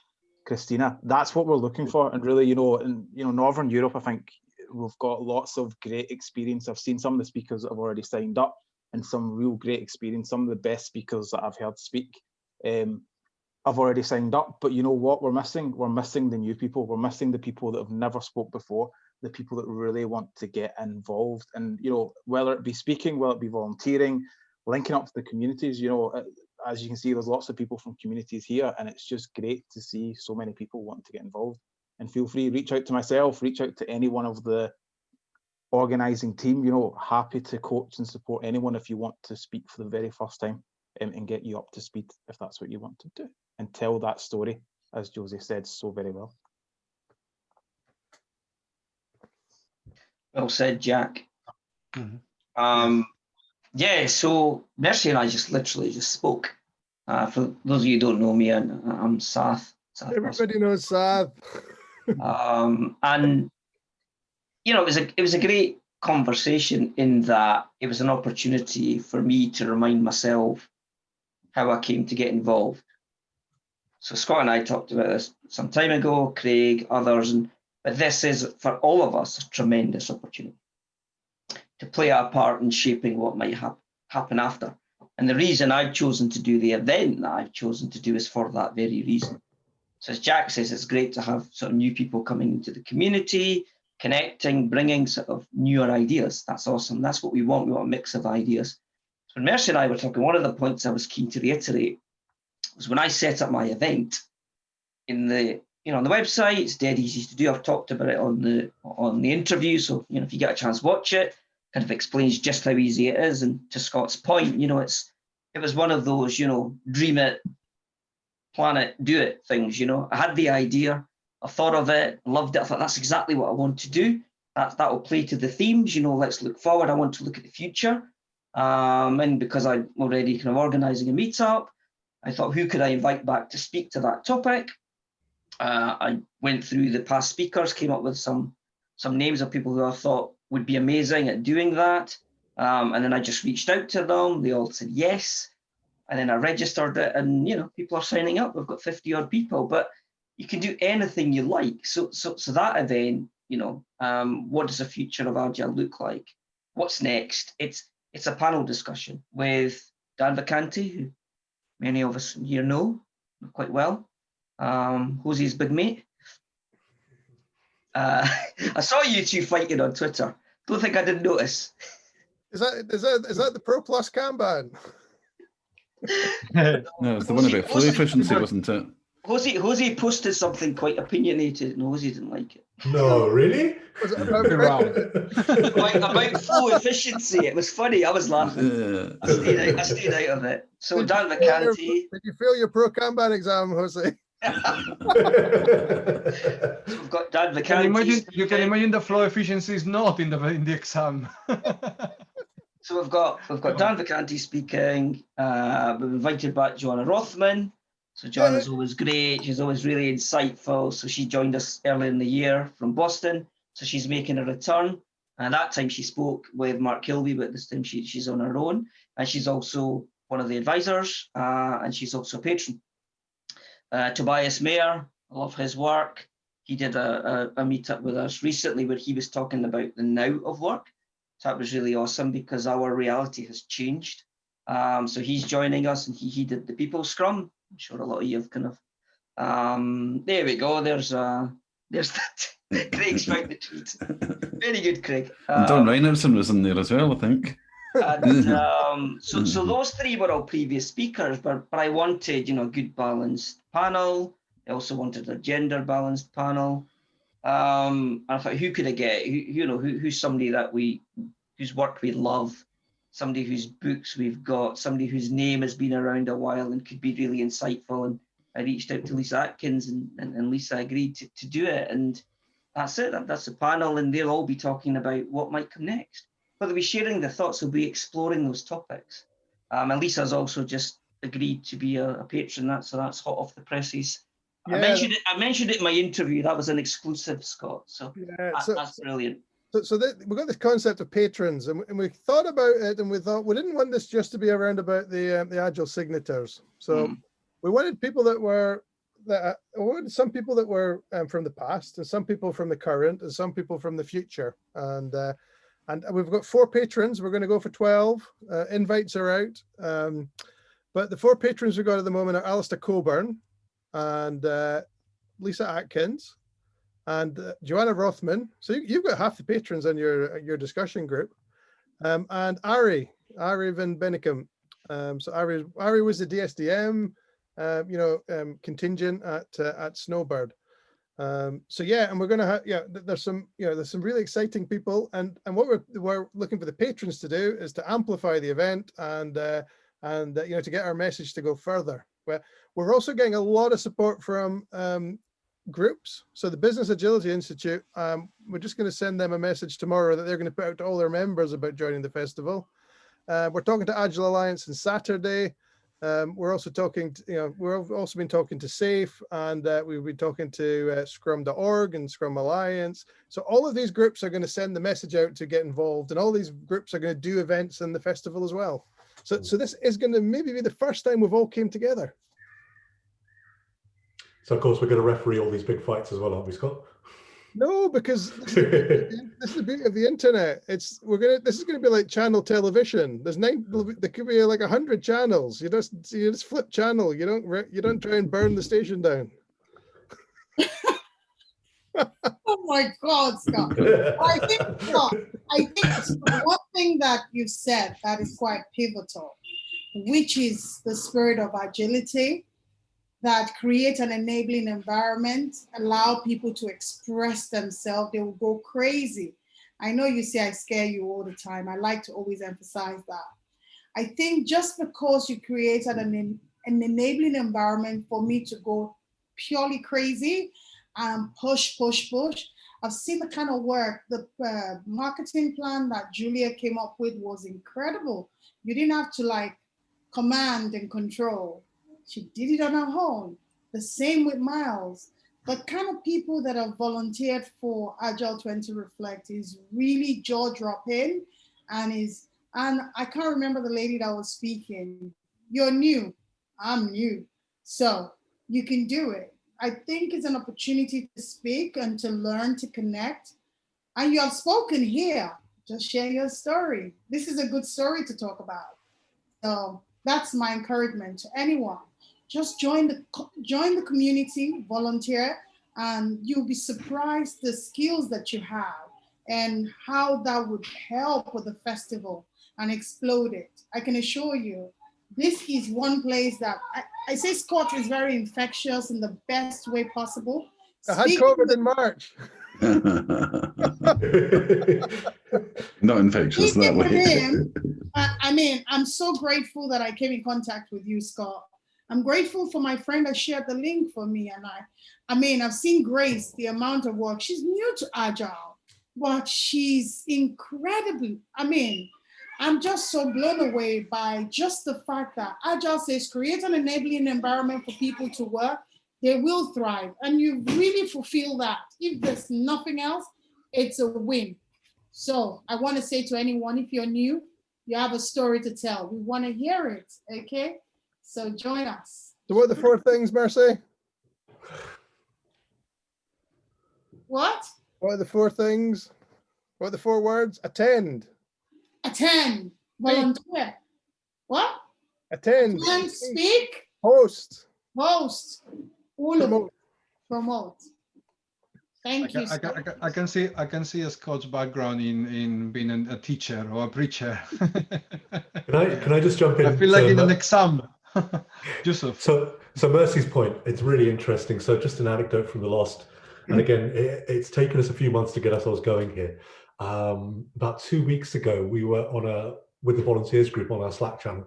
Christina, that's what we're looking for. And really, you know, in you know, Northern Europe, I think we've got lots of great experience. I've seen some of the speakers that have already signed up and some real great experience. Some of the best speakers that I've heard speak um, I've already signed up, but you know what we're missing? We're missing the new people. We're missing the people that have never spoke before, the people that really want to get involved. And, you know, whether it be speaking, whether it be volunteering, linking up to the communities, you know, uh, as you can see, there's lots of people from communities here, and it's just great to see so many people want to get involved. And feel free, reach out to myself, reach out to any one of the organizing team, you know, happy to coach and support anyone if you want to speak for the very first time um, and get you up to speed if that's what you want to do and tell that story, as Josie said so very well. Well said, Jack. Mm -hmm. Um, yeah, so Mercy and I just literally just spoke. Uh, for those of you who don't know me, I'm, I'm Sath. Sath Everybody knows Sath. um, and you know, it was a it was a great conversation in that it was an opportunity for me to remind myself how I came to get involved. So Scott and I talked about this some time ago, Craig, others, and but this is for all of us a tremendous opportunity to play our part in shaping what might ha happen after. And the reason I've chosen to do the event that I've chosen to do is for that very reason. So as Jack says, it's great to have sort of new people coming into the community, connecting, bringing sort of newer ideas. That's awesome. That's what we want. We want a mix of ideas. When Mercy and I were talking, one of the points I was keen to reiterate was when I set up my event in the you know on the website, it's dead easy to do. I've talked about it on the on the interview. So you know if you get a chance, watch it. Kind of explains just how easy it is. And to Scott's point, you know, it's it was one of those, you know, dream it, plan it, do it things, you know. I had the idea, I thought of it, loved it. I thought that's exactly what I want to do. That that will play to the themes, you know, let's look forward. I want to look at the future. Um, and because I'm already kind of organizing a meetup, I thought, who could I invite back to speak to that topic? Uh, I went through the past speakers, came up with some some names of people who I thought would be amazing at doing that. Um, and then I just reached out to them. They all said yes. And then I registered it and, you know, people are signing up. We've got 50 odd people. But you can do anything you like. So, so, so that event, you know, um, what does the future of Agile look like? What's next? It's it's a panel discussion with Dan Vacanti, who many of us here know quite well, um, Jose's big mate. Uh, I saw you two fighting on Twitter. Don't think I didn't notice. Is that is that is that the Pro Plus Kanban? no, it's the one about flow efficiency, wasn't it? Jose, Jose posted something quite opinionated and Jose didn't like it. No, really? about, about, about flow efficiency. It was funny. I was laughing. Yeah. I, stayed out, I stayed out of it. So Dan Vacanti. Did you fail your pro Kanban exam, Jose? So we've got Dan You can, imagine, you can imagine the flow efficiency is not in the in the exam. So we've got we've got Dan Vacanti speaking. Uh, we've invited back Johanna Rothman. So Johanna's always great. She's always really insightful. So she joined us early in the year from Boston. So she's making a return. And that time she spoke with Mark Kilby, but this time she, she's on her own. And she's also one of the advisors, uh, and she's also a patron. Uh, Tobias Mayer, I love his work. He did a, a, a meetup with us recently where he was talking about the now of work. So that was really awesome because our reality has changed. Um, so he's joining us and he, he did the people scrum. I'm sure a lot of you have kind of, um, there we go. There's uh, there's that. Craig's found the tweet. Very good, Craig. And Don Um, Reinertsen was in there as well, I think. And, um, so, so those three were all previous speakers, but, but I wanted, you know, a good balanced panel. I also wanted a gender balanced panel. Um, and I thought, who could I get? Who, you know, who, who's somebody that we, whose work we love, somebody whose books we've got, somebody whose name has been around a while and could be really insightful. And I reached out to Lyssa Adkins and, and, and Lyssa agreed to, to do it. And that's it, that, that's the panel. And they'll all be talking about what might come next. But they'll be sharing their thoughts, they'll be exploring those topics. Um, and Lyssa's also just agreed to be a, a patron. That, so that's hot off the presses. I mentioned it. I mentioned it in my interview. That was an exclusive, Scott. So Yeah, that- so- that's brilliant. So, so that, we've got this concept of patrons, and, and we thought about it, and we thought we didn't want this just to be around about the um, the agile signatures. So Mm. we wanted people that were that uh, we wanted some people that were um, from the past, and some people from the current, and some people from the future. And uh, and we've got four patrons. We're going to go for twelve. Uh, invites are out. Um, but the four patrons we've got at the moment are Alistair Cockburn and uh, Lyssa Adkins and uh, Johanna Rothman. So you, you've got half the patrons on your your discussion group, um, and Arie Arie Van Bennekum. Um, so Arie Arie was the DSDM, um, you know, um, contingent at uh, at Snowbird. Um, so yeah, and we're gonna have yeah. th- There's some you know there's some really exciting people, and and what we're we're looking for the patrons to do is to amplify the event and uh, and uh, you know to get our message to go further. But we're also getting a lot of support from um, groups. So the Business Agility Institute, um, we're just going to send them a message tomorrow that they're going to put out to all their members about joining the festival. Uh, we're talking to Agile Alliance on Saturday. Um, we're also talking, to, you know, we've also been talking to SAFe and uh, we've been talking to uh, Scrum.org and Scrum Alliance. So all of these groups are going to send the message out to get involved and all these groups are going to do events in the festival as well. So, so this is going to maybe be the first time we've all came together. So of course we're going to referee all these big fights as well, aren't we, Scott? No, because this is the beauty of the internet. It's we're gonna this is gonna be like channel television. There's nine there could be like a hundred channels. You just you just flip channel. You don't you don't try and burn the station down. Oh my God, Scott. I think, Scott, I think one thing that you said that is quite pivotal, which is the spirit of agility that create an enabling environment, allow people to express themselves. They will go crazy. I know you say I scare you all the time. I like to always emphasize that. I think just because you created an, an enabling environment for me to go purely crazy and push, push, push, I've seen the kind of work, the uh, marketing plan that Julia came up with was incredible. You didn't have to like command and control. She did it on her own. The same with Miles. The kind of people that have volunteered for Agile 20 Reflect is really jaw dropping and is, and I can't remember the lady that was speaking. You're new, I'm new. So you can do it. I think it's an opportunity to speak and to learn, to connect. And you have spoken here. Just share your story. This is a good story to talk about. So that's my encouragement to anyone. Just join the join the community, volunteer, and you'll be surprised the skills that you have and how that would help with the festival and explode it. I can assure you, this is one place that I, I say Scott is very infectious in the best way possible. I had COVID in March. Not infectious that way. Him, I, I mean, I'm so grateful that I came in contact with you, Scott. I'm grateful for my friend that shared the link for me. And I, I mean, I've seen Grace, the amount of work. She's new to Agile, but she's incredibly, I mean, I'm just so blown away by just the fact that Agile says create an enabling environment for people to work, they will thrive. And you really fulfill that. If there's nothing else, it's a win. So I want to say to anyone, if you're new, you have a story to tell. We want to hear it, okay? So join us. So what are the four things, Mercy? What? What are the four things? What are the four words? Attend. Attend. Volunteer. What? Attend. Attend, speak. Host. Host. All Promote. of it. Promote. Thank I you. Can, I, can, I, can, I, can, see I can see a Scott's background in in being a, teacher or a preacher. can I can I just jump in? I feel like so, in an exam. Joseph. So so Mercy's point, it's really interesting. So just an anecdote from the lost, and again, it, it's taken us a few months to get ourselves going here. Um, about two weeks ago, we were on a with the volunteers group on our Slack channel,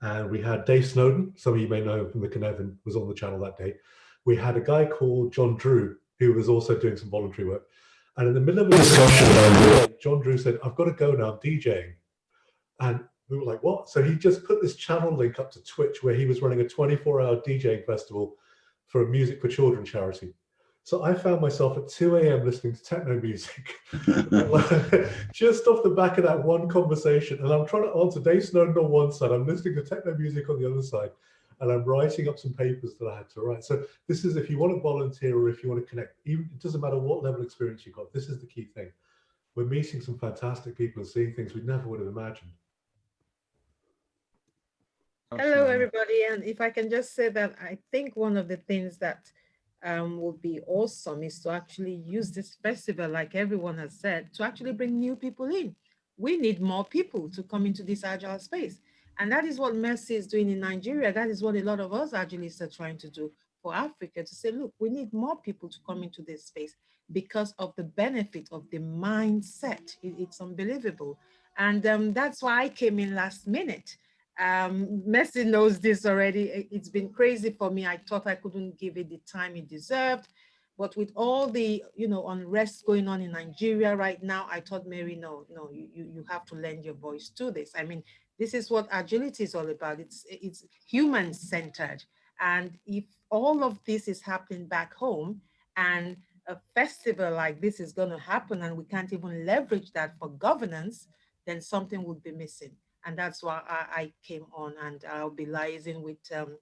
and we had Dave Snowden. Some of you may know from the Cynefin was on the channel that day. We had a guy called John Drew who was also doing some voluntary work. And in the middle of a discussion, John Drew said, I've got to go now, I'm DJing. And we were like, what? So he just put this channel link up to Twitch where he was running a 24 hour DJing festival for a Music for Children charity. So I found myself at 2 a.m. listening to techno music, just off the back of that one conversation. And I'm trying to answer Dave Snowden on one side, I'm listening to techno music on the other side and I'm writing up some papers that I had to write. So this is if you want to volunteer or if you want to connect, even it doesn't matter what level experience you've got, this is the key thing. We're meeting some fantastic people and seeing things we never would have imagined. Hello, everybody. And if I can just say that I think one of the things that um, would be awesome is to actually use this festival, like everyone has said, to actually bring new people in. We need more people to come into this agile space. And that is what Mercy is doing in Nigeria. That is what a lot of us agilists are trying to do for Africa to say, look, we need more people to come into this space because of the benefit of the mindset. It, it's unbelievable. And um, that's why I came in last minute. Um, Mercy knows this already. It's been crazy for me. I thought I couldn't give it the time it deserved. But with all the, you know, unrest going on in Nigeria right now, I thought, Mary, no, no, you, you have to lend your voice to this. I mean, this is what agility is all about. It's, it's human centered. And if all of this is happening back home and a festival like this is going to happen and we can't even leverage that for governance, then something would be missing. And that's why I, I came on and I'll be liaising with um,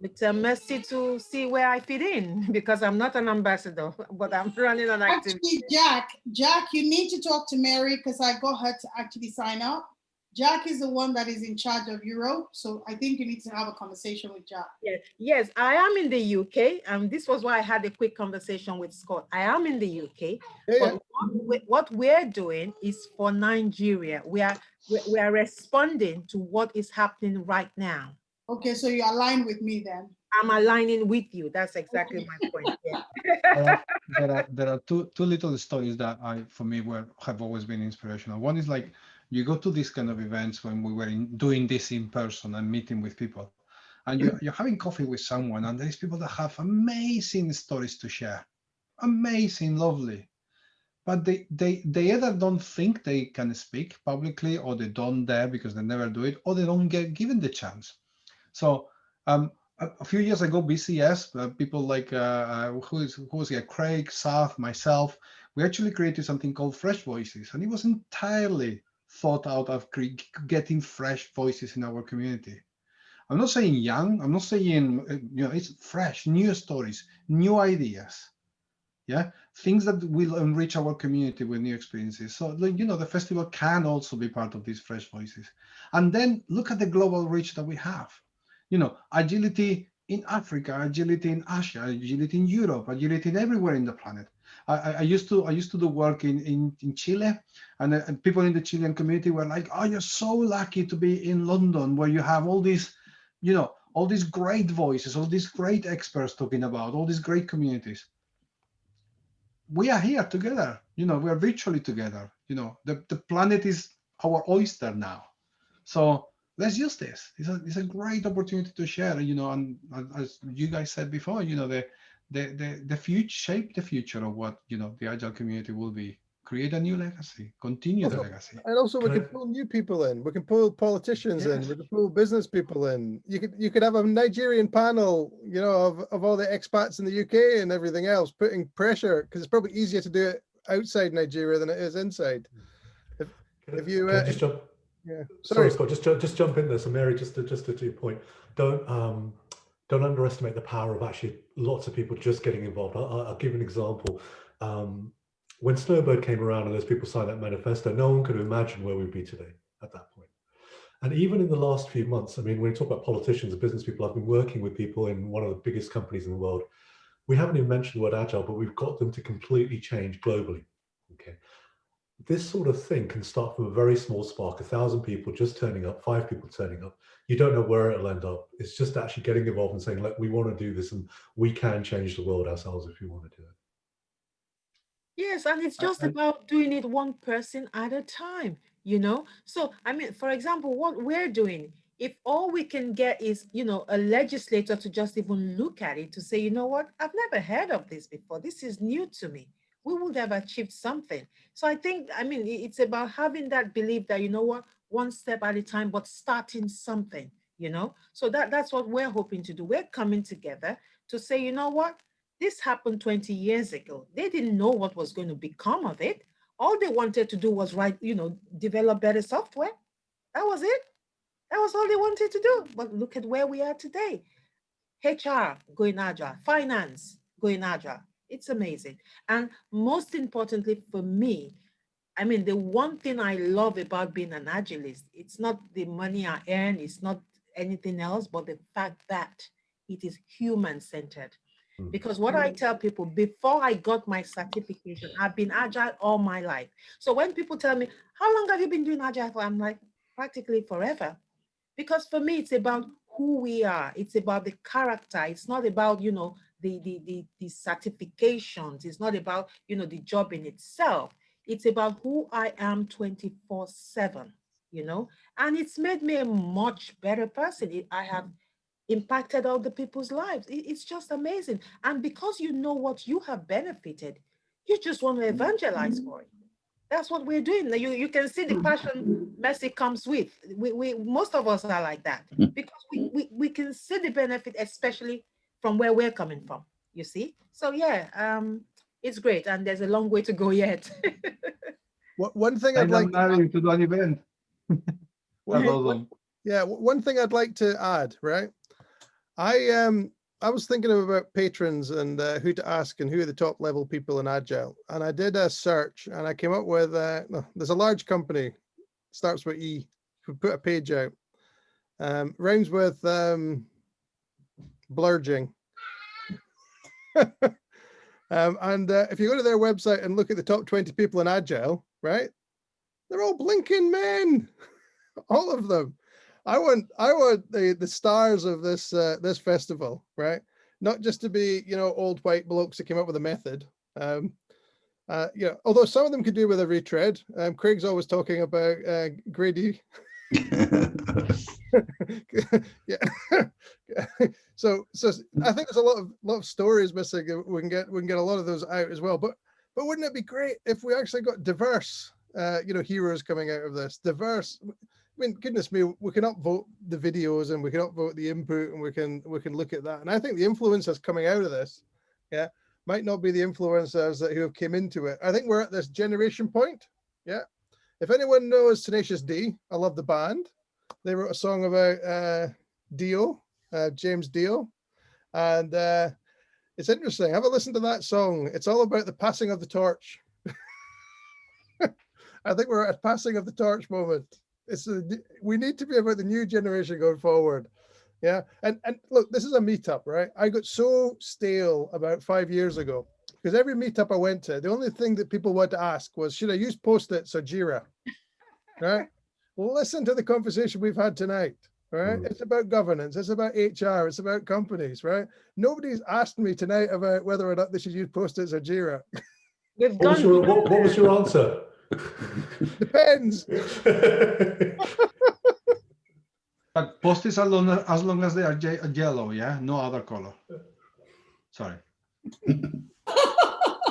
with uh, Mercy to see where I fit in because I'm not an ambassador, but I'm running an activity. Actually, Jack, Jack, you need to talk to Mary because I got her to actually sign up. Jack is the one that is in charge of Europe. So I think you need to have a conversation with Jack. Yes, yes, I am in the UK. And this was why I had a quick conversation with Scott. I am in the UK. Yeah. But what, what we're doing is for Nigeria. We are we are responding to what is happening right now. Okay, so you align with me then. I'm aligning with you. That's exactly my point. Yeah. uh, there are there are two two little stories that I for me were have always been inspirational. One is like you go to these kind of events when we were in, doing this in person and meeting with people and you're, you're having coffee with someone and there's people that have amazing stories to share amazing lovely but they they they either don't think they can speak publicly or they don't dare because they never do it or they don't get given the chance so um, a, few years ago bcs uh, people like uh, uh, who is who was here craig Saf, myself we actually created something called fresh voices and it was entirely thought out of getting fresh voices in our community. I'm not saying young. I'm not saying uh, you know it's fresh, new stories, new ideas. Yeah, things that will enrich our community with new experiences. So you know the festival can also be part of these fresh voices. And then look at the global reach that we have. You know, agility in Africa, agility in Asia, agility in Europe, agility in everywhere in the planet. I, I used to I used to do work in in, in Chile, and, uh, and people in the Chilean community were like, "Oh, you're so lucky to be in London, where you have all these, you know, all these great voices, all these great experts talking about all these great communities." We are here together. You know, we are virtually together. You know, the the planet is our oyster now. So let's use this. It's a, it's a great opportunity to share, you know, and as you guys said before, you know, the, the, the, the future, shape the future of what, you know, the Agile community will be. Create a new legacy, continue also, the legacy. And also we can pull new people in. We can pull politicians yes. in, we can pull business people in. You could you could have a Nigerian panel, you know, of, of all the expats in the UK and everything else, putting pressure, because it's probably easier to do it outside Nigeria than it is inside. If, if you uh, if, yeah. Sorry. Sorry, Scott. Just just jump in there. So, Mary, just to, just to, to your point, don't um, don't underestimate the power of actually lots of people just getting involved. I'll, I'll give an example. Um, when Snowbird came around and those people signed that manifesto, no one could imagine where we'd be today at that point. And even in the last few months, I mean, when you talk about politicians and business people, I've been working with people in one of the biggest companies in the world. We haven't even mentioned the word agile, but we've got them to completely change globally. Okay this sort of thing can start from a very small spark, a thousand people just turning up, five people turning up. You don't know where it'll end up. It's just actually getting involved and saying, look, we want to do this and we can change the world ourselves if we want to do it. Yes, and it's uh, just about doing it one person at a time, you know? So, I mean, for example, what we're doing, if all we can get is, you know, a legislator to just even look at it to say, you know what, I've never heard of this before. This is new to me we would have achieved something. So I think, I mean, it's about having that belief that, you know what, one step at a time, but starting something, you know? So that, that's what we're hoping to do. We're coming together to say, you know what, this happened 20 years ago. They didn't know what was going to become of it. All they wanted to do was write, you know, develop better software. That was it. That was all they wanted to do. But look at where we are today. HR going agile, finance going agile, it's amazing. And most importantly for me, I mean, the one thing I love about being an agilist, it's not the money I earn, it's not anything else, but the fact that it is human centered. Hmm. Because what I tell people before I got my certification, I've been agile all my life. So when people tell me, how long have you been doing agile for? I'm like, practically forever. Because for me, it's about who we are. It's about the character. It's not about, you know, the, the, the, the certifications. It's not about, you know, the job in itself. It's about who I am 24 seven, you know, and it's made me a much better person. It, I have impacted other people's lives. It's just amazing. And because you know what you have benefited, you just want to evangelize for it. That's what we're doing. You, you can see the passion Mercy comes with. We, we most of us are like that mm. because we, we, we can see the benefit, especially from where we're coming from, you see? So yeah, um, it's great. And there's a long way to go yet. what, one thing I'd like to, to do an event. awesome. Yeah, one thing I'd like to add, right? I um I was thinking about patrons and uh, who to ask and who are the top level people in Agile. And I did a search and I came up with, uh, there's a large company, starts with E, who put a page out. Um, rhymes with um, Blurging. um, and uh, if you go to their website and look at the top 20 people in Agile, right? They're all blinking men, all of them. I want, I want the the stars of this uh, this festival, right? Not just to be, you know, old white blokes that came up with a method. Um, uh, you know, although some of them could do with a retread. Um, Craig's always talking about uh, Grady yeah. so so I think there's a lot of lot of stories missing. We can get we can get a lot of those out as well. But but wouldn't it be great if we actually got diverse uh, you know heroes coming out of this? Diverse. I mean, goodness me, we can upvote the videos and we can upvote the input and we can we can look at that. And I think the influencers coming out of this, yeah, might not be the influencers that who have came into it. I think we're at this generation point. Yeah, if anyone knows Tenacious D, I love the band. They wrote a song about uh, Dio, uh, James Dio. And uh, it's interesting. Have a listen to that song. It's all about the passing of the torch. I think we're at a passing of the torch moment. It's a, we need to be about the new generation going forward. Yeah. And, and look, this is a meetup, right? I got so stale about five years ago because every meetup I went to, the only thing that people wanted to ask was, should I use Post-its or Jira? Right? Listen to the conversation we've had tonight. Right? Mm. It's about governance. It's about HR. It's about companies. Right? Nobody's asked me tonight about whether or not they should use Post-its or Jira. We've What was done. your, what, what was your answer? Depends. But post-its as long as long as they are ye- yellow, yeah, no other color. Sorry.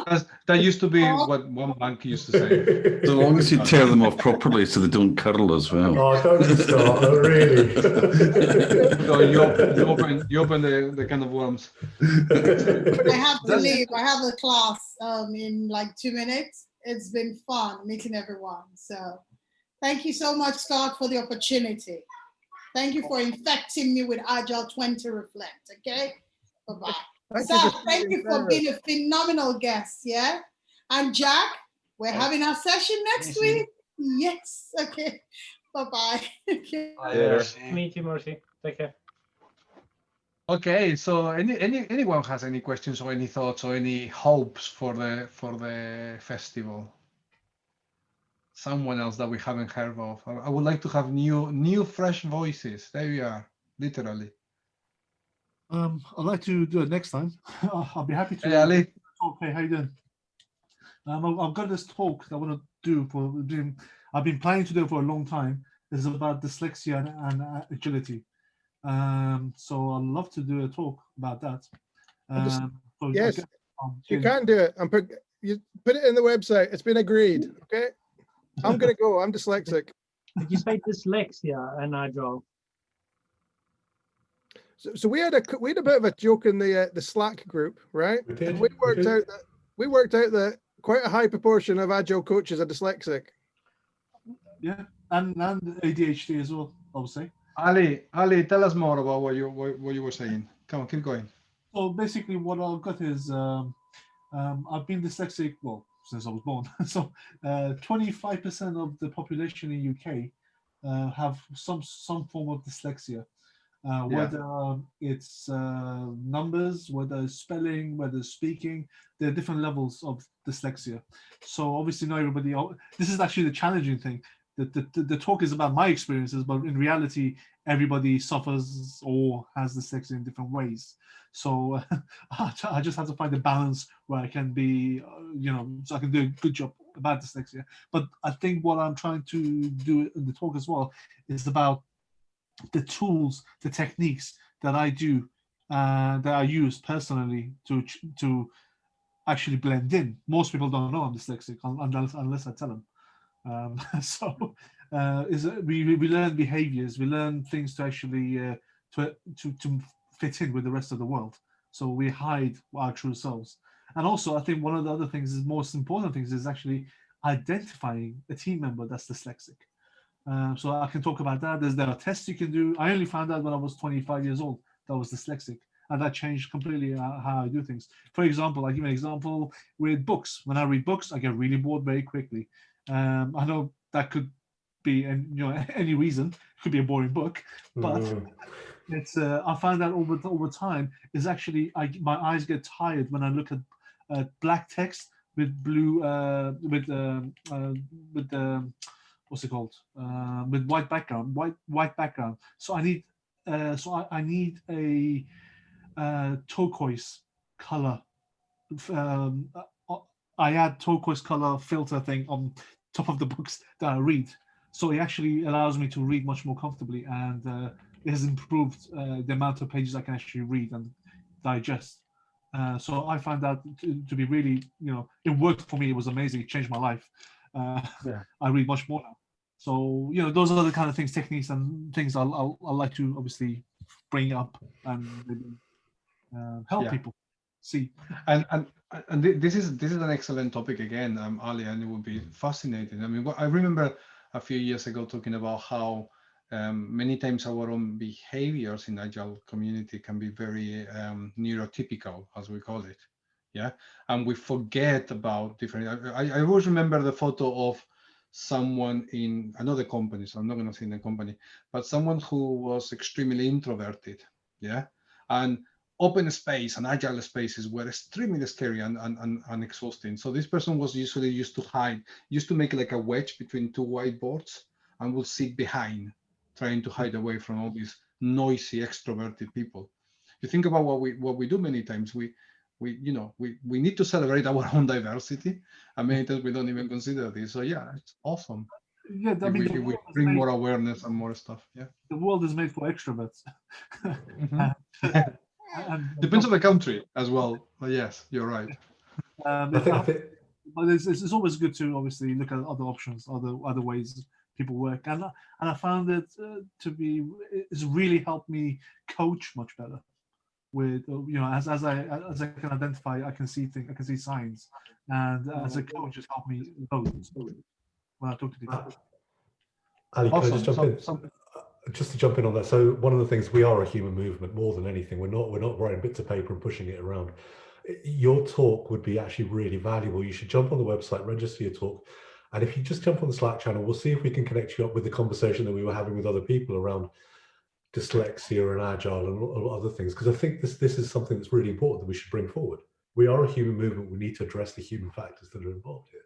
That's- that used to be what one bank used to say. As long as you tear them off properly so they don't curl as well. oh, don't start, oh, really. So you open, you open, you open the, the can of worms. I have to leave. I have a class um, in like two minutes. It's been fun meeting everyone. So thank you so much, Scott, for the opportunity. Thank you for infecting me with Agile 20 Reflect. Okay. Bye-bye. Thank you for thank you for being being a phenomenal guest. Yeah. And Jack, we're having our session next week. Yes. Okay. Bye-bye. Okay. Meet you, Mercy. Take care. Okay, so any, any anyone has any questions or any thoughts or any hopes for the for the festival? Someone else that we haven't heard of. I, I would like to have new new fresh voices. There we are, literally. Um, I'd like to do it next time. I'll be happy to. Hey, Ali. Okay, how you doing? Um, I've- I've got this talk that I want to do for. doing- I've been planning to do it for a long time. It's about dyslexia and, and uh, agility. Um, so I'd love to do a talk about that. Um, so Yes, guess, um, you can do it. I'm put, you put it in the website. It's been agreed. Okay. I'm gonna go. I'm dyslexic. Did you say dyslexia and agile? So, so we had a we had a bit of a joke in the uh, the Slack group, right? We did, And we we worked did. out that we worked out that quite a high proportion of agile coaches are dyslexic. yeah, and and ADHD as well, obviously. Ali, Ali, tell us more about what you what, what you were saying. Come on, keep going. So basically, what I've got is um, um, I've been dyslexic well since I was born. so twenty-five percent of the population in UK uh, have some some form of dyslexia, uh, whether um, it's uh, numbers, whether it's spelling, whether it's speaking. There are different levels of dyslexia. So obviously, not everybody. This is actually the challenging thing. The, the, the- the talk is about my experiences, but in reality, everybody suffers or has dyslexia in different ways. So uh, I just have to find a balance where I can be, uh, you know, so I can do a good job about dyslexia. But I think what I'm trying to do in the talk as well is about the tools, the techniques that I do, uh, that I use personally to to actually blend in. Most people don't know I'm dyslexic unless unless I tell them. Um, so uh, is we we learn behaviors, we learn things to actually uh, to to to fit in with the rest of the world. So we hide our true selves. And also, I think one of the other things is most important things is actually identifying a team member that's dyslexic. Um, so I can talk about that. There's there are tests you can do. I only found out when I was 25 years old that I was dyslexic, and that changed completely uh, how I do things. For example, I give an example with books. When I read books, I get really bored very quickly. Um, I know that could be, and you know, any reason. It could be a boring book, but Mm. it's. Uh, I find that over over time is actually I my eyes get tired when I look at uh, black text with blue uh, with um, uh, with um, what's it called uh, with white background white white background so i need uh, so I, I need a uh, turquoise color um, i add turquoise color filter thing on top of the books that i read so it actually allows me to read much more comfortably and uh, it has improved uh, the amount of pages i can actually read and digest uh, so I find that to, to be really, you know, it worked for me. It was amazing. It changed my life. Uh, Yeah. I read much more now. So you know, those are the kind of things, techniques, and things I'll I'll, I'll like to obviously bring up and uh, help Yeah. people see. And and and thi- this is this is an excellent topic again, um, Ali, and it would be fascinating. I mean, I remember a few years ago talking about how um, many times our own behaviors in agile community can be very um, neurotypical, as we call it. Yeah, and we forget about different. I, I always remember the photo of someone in another company, so I'm not going to say in the company, but someone who was extremely introverted. Yeah, and open space and agile spaces were extremely scary and, and, and, and, exhausting. So this person was usually used to hide, used to make like a wedge between two whiteboards and would sit behind, trying to hide away from all these noisy, extroverted people. You think about what we what we do many times. We we you know we we need to celebrate our own diversity, and many times we don't even consider this. So yeah, it's awesome. Yeah, I mean, we, we bring made, more awareness and more stuff. Yeah, the world is made for extroverts. mm -hmm. Depends on the country as well. But yes, you're right. Um, I think, I think, but it's, it's, always good to obviously look at other options, other other ways people work, and and I found it uh, to be it's really helped me coach much better. With you know, as as I as I can identify, I can see things, I can see signs, and as a coach, it's helped me coach when I talk to people. Ali, can awesome. I just jump in? Some, just to jump in on that so one of the things we are a human movement more than anything. We're not we're not writing bits of paper and pushing it around. Your talk would be actually really valuable. You should jump on the website register your talk and if you just jump on the slack channel we'll see if we can connect you up with the conversation that we were having with other people around dyslexia and agile and other things because i think this this is something that's really important that we should bring forward. We are a human movement. We need to address the human factors that are involved here.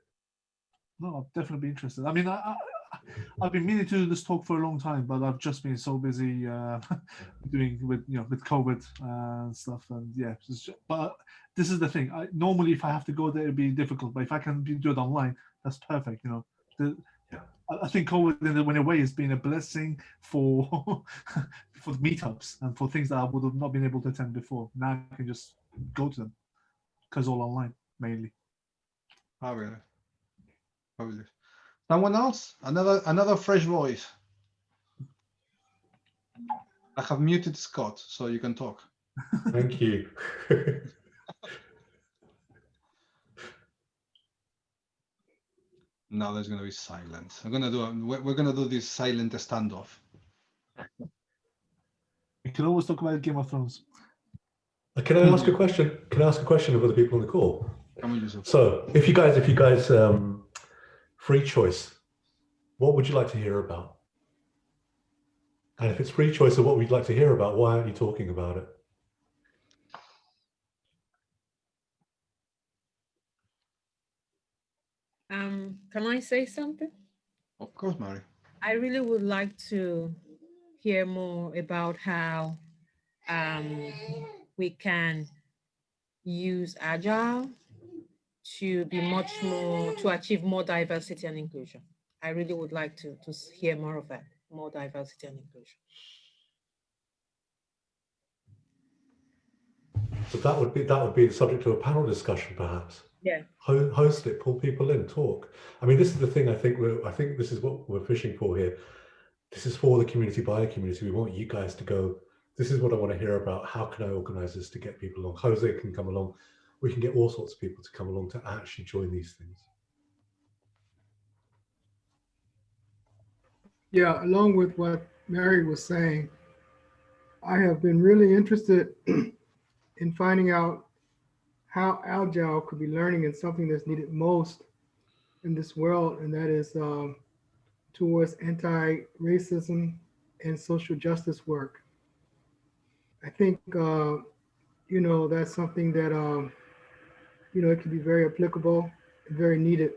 No i'll definitely be interested. I mean I, I've been meaning to do this talk for a long time, but I've just been so busy uh, doing with you know with COVID and stuff, and yeah. Just, but this is the thing. I, normally, if I have to go there, it'd be difficult. But if I can do it online, that's perfect. You know, the, yeah. I, I think COVID in a, in a way has been a blessing for for the meetups and for things that I would have not been able to attend before. Now I can just go to them because all online mainly. Oh really? Probably. Someone else? Another another fresh voice. I have muted Scott, so you can talk. Thank you. now there's going to be silence. I'm going to do. A, we're going to do this silent standoff. We can always talk about Game of Thrones. Uh, can I ask a question? Can I ask a question of other people on the call? So, if you guys, if you guys um, free choice, what would you like to hear about? And if it's free choice of what we'd like to hear about, why aren't you talking about it? Um, can I say something? Of course, Mary. I really would like to hear more about how um, we can use Agile to be much more, to achieve more diversity and inclusion. I really would like to, to hear more of that, more diversity and inclusion. So that would be that would be the subject of a panel discussion, perhaps. Yeah. Host it, pull people in, talk. I mean, this is the thing. I think we're. I think this is what we're fishing for here. This is for the community, by the community. We want you guys to go. This is what I want to hear about. How can I organize this to get people along? Jose can come along. We can get all sorts of people to come along to actually join these things. Yeah, along with what Mary was saying, I have been really interested in finding out how Agile could be learning in something that's needed most in this world, and that is um, towards anti-racism and social justice work. I think, uh, you know, that's something that, um, you know, it can be very applicable and very needed.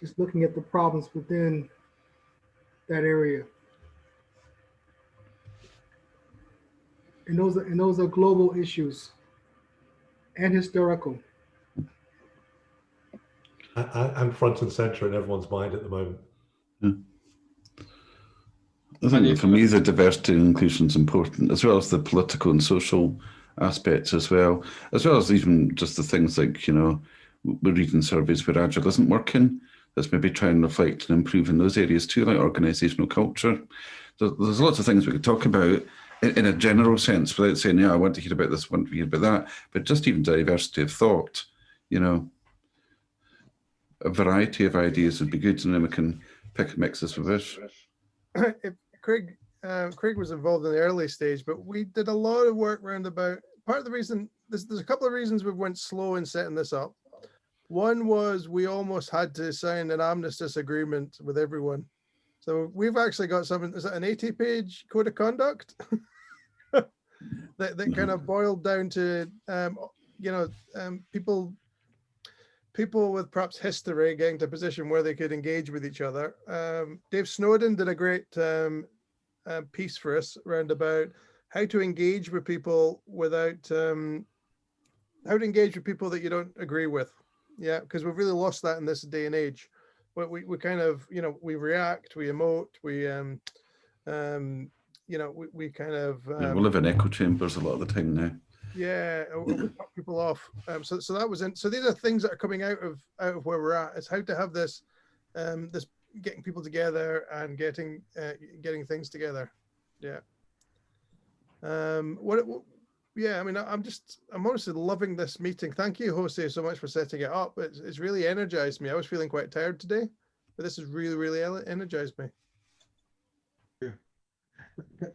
Just looking at the problems within that area. And those are, and those are global issues and historical. And front and center in everyone's mind at the moment. Yeah. I think for me, the diversity and inclusion is important, as well as the political and social aspects as well, as well as even just the things like, you know, we're reading surveys where Agile isn't working, let's maybe try and reflect and improve in those areas too, like organisational culture. There's, there's lots of things we could talk about in, in, a general sense without saying, yeah, I want to hear about this, I want to hear about that, but just even diversity of thought, you know, a variety of ideas would be good and then we can pick and mix this with this. Craig, uh, Craig was involved in the early stage, but we did a lot of work around about, part of the reason, there's, there's a couple of reasons we went slow in setting this up. One was we almost had to sign an armistice agreement with everyone. So we've actually got something, is it an 80 page code of conduct? that, that kind of boiled down to, um, you know, um, people people with perhaps history getting to a position where they could engage with each other. Um, Dave Snowden did a great um, uh, piece for us around about how to engage with people without, um, how to engage with people that you don't agree with. Yeah, because we've really lost that in this day and age. But we, we kind of, you know, we react, we emote, we, um, um, you know, we, we kind of. Yeah, we live in echo chambers a lot of the time now. Yeah, we cut people off. Um, so, so that was in. So these are things that are coming out of out of where we're at. Is how to have this, um, this getting people together and getting uh, getting things together. Yeah. Um. What, what? Yeah. I mean, I'm just. I'm honestly loving this meeting. Thank you, Jose, so much for setting it up. It's it's really energized me. I was feeling quite tired today, but this has really really energized me.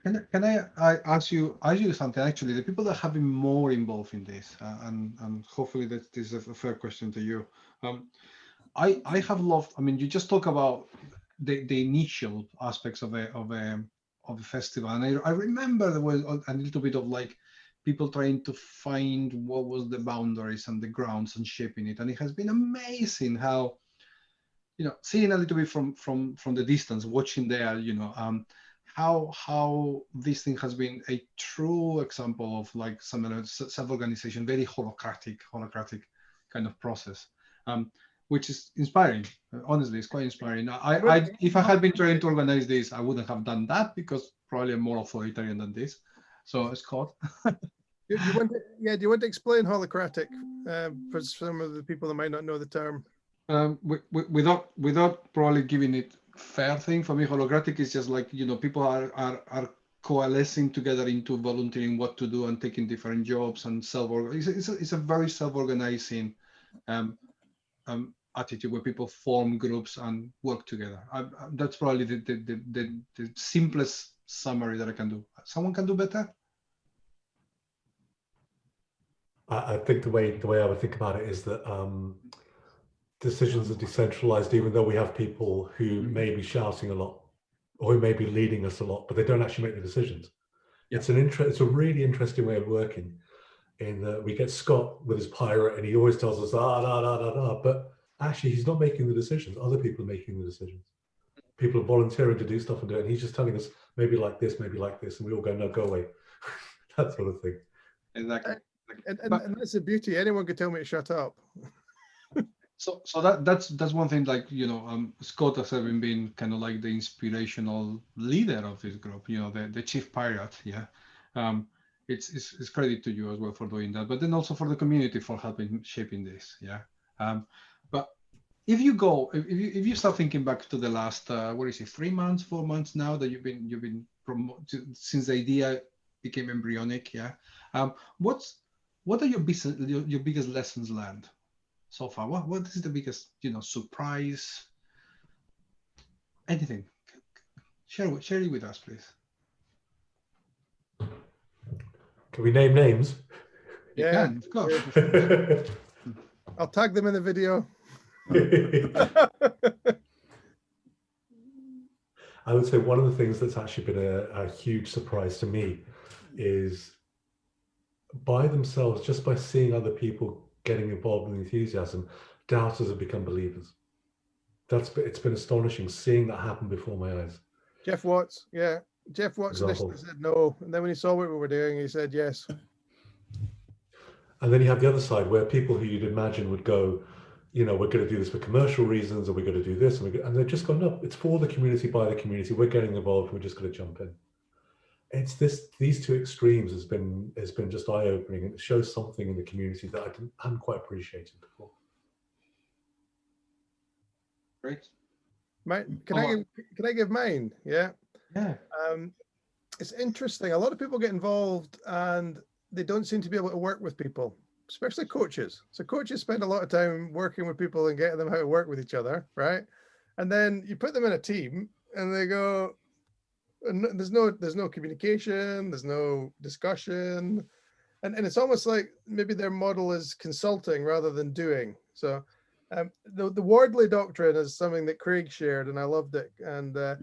Can, can I, I ask you ask you something? Actually, the people that have been more involved in this, uh, and and hopefully that this is a fair question to you. Um, I I have loved. I mean, you just talk about the the initial aspects of a of a of the festival, and I I remember there was a little bit of like people trying to find what was the boundaries and the grounds and shaping it, and it has been amazing how you know seeing a little bit from from from the distance, watching there, you know. Um, how how this thing has been a true example of like some self-organization, very holacratic, holacratic kind of process, um, which is inspiring. Honestly, it's quite inspiring. I, I, if I had been trying to organize this, I wouldn't have done that because probably I'm more authoritarian than this. So Scott. do, you to, yeah, do you want to explain holacratic uh, for some of the people that might not know the term? Um, without without probably giving it fair thing for me. Holacratic is just like you know people are are are coalescing together into volunteering what to do and taking different jobs and self it's, it's, a, it's a very self-organizing um, um, attitude where people form groups and work together I, I, that's probably the the, the the, simplest summary that i can do someone can do better I, I think the way the way i would think about it is that um, decisions are decentralized, even though we have people who may be shouting a lot or who may be leading us a lot, but they don't actually make the decisions. Yeah. It's an interest. It's a really interesting way of working. In that we get Scott with his pirate, and he always tells us ah da da da da, but actually he's not making the decisions. Other people are making the decisions. People are volunteering to do stuff and do it, and he's just telling us maybe like this, maybe like this, and we all go no, go away. that sort of thing. Exactly. And, and, and that's the beauty. Anyone could tell me to shut up. So, so that that's that's one thing. Like you know, um, Scott has even been kind of like the inspirational leader of this group. You know, the the chief pirate. Yeah, um, it's, it's it's credit to you as well for doing that, but then also for the community for helping shaping this. Yeah, um, but if you go, if you if you start thinking back to the last, uh, what is it, three months, four months now that you've been you've been promoted since the idea became embryonic. Yeah, um, what's what are your business your, your biggest lessons learned so far? What what is the biggest you know surprise? Anything? Share share it with us, please. Can we name names? Yeah, of course. I'll tag them in the video. I would say one of the things that's actually been a, a, huge surprise to me is by themselves, just by seeing other people getting involved with enthusiasm, doubters have become believers. That's it's been astonishing seeing that happen before my eyes. Geoff Watts, yeah. Geoff Watts initially said no, and then when he saw what we were doing, he said yes. And then you have the other side where people who you'd imagine would go, you know, we're going to do this for commercial reasons, or we're going to do this, and, we and they've just gone, no, it's for the community, by the community. We're getting involved. We're just going to jump in it's this these two extremes has been has been just eye-opening and it shows something in the community that I didn't, hadn't quite appreciated before. Great. Mine, can I give, can I give mine? Yeah. Yeah. Um, it's interesting. A lot of people get involved and they don't seem to be able to work with people, especially coaches. So coaches spend a lot of time working with people and getting them how to work with each other, right? And then you put them in a team and they go, and there's no there's no communication, there's no discussion, and and it's almost like maybe their model is consulting rather than doing. So um, the the Wardley doctrine is something that Craig shared, and I loved it. And uh,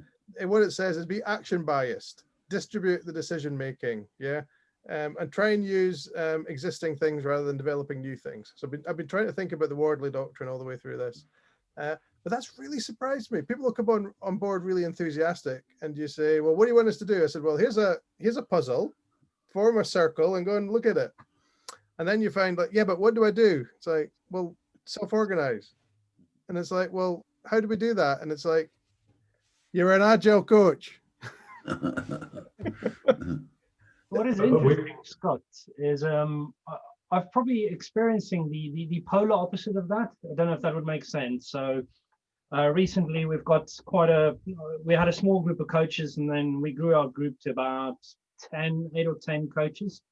what it says is be action biased, distribute the decision making, yeah, um, and try and use um, existing things rather than developing new things. So I've been, I've been trying to think about the Wardley doctrine all the way through this. Uh, but that's really surprised me. People come on, on board really enthusiastic and you say, well, what do you want us to do? I said, well, here's a here's a puzzle, form a circle and go and look at it. And then you find like, yeah, but what do I do? It's like, well, self-organize. And it's like, well, how do we do that? And it's like, you're an agile coach. what is interesting, Scott, is um, I've probably experiencing the, the, the polar opposite of that. I don't know if that would make sense. So uh, recently we've got quite a, we had a small group of coaches and then we grew our group to about 10, eight or 10 coaches.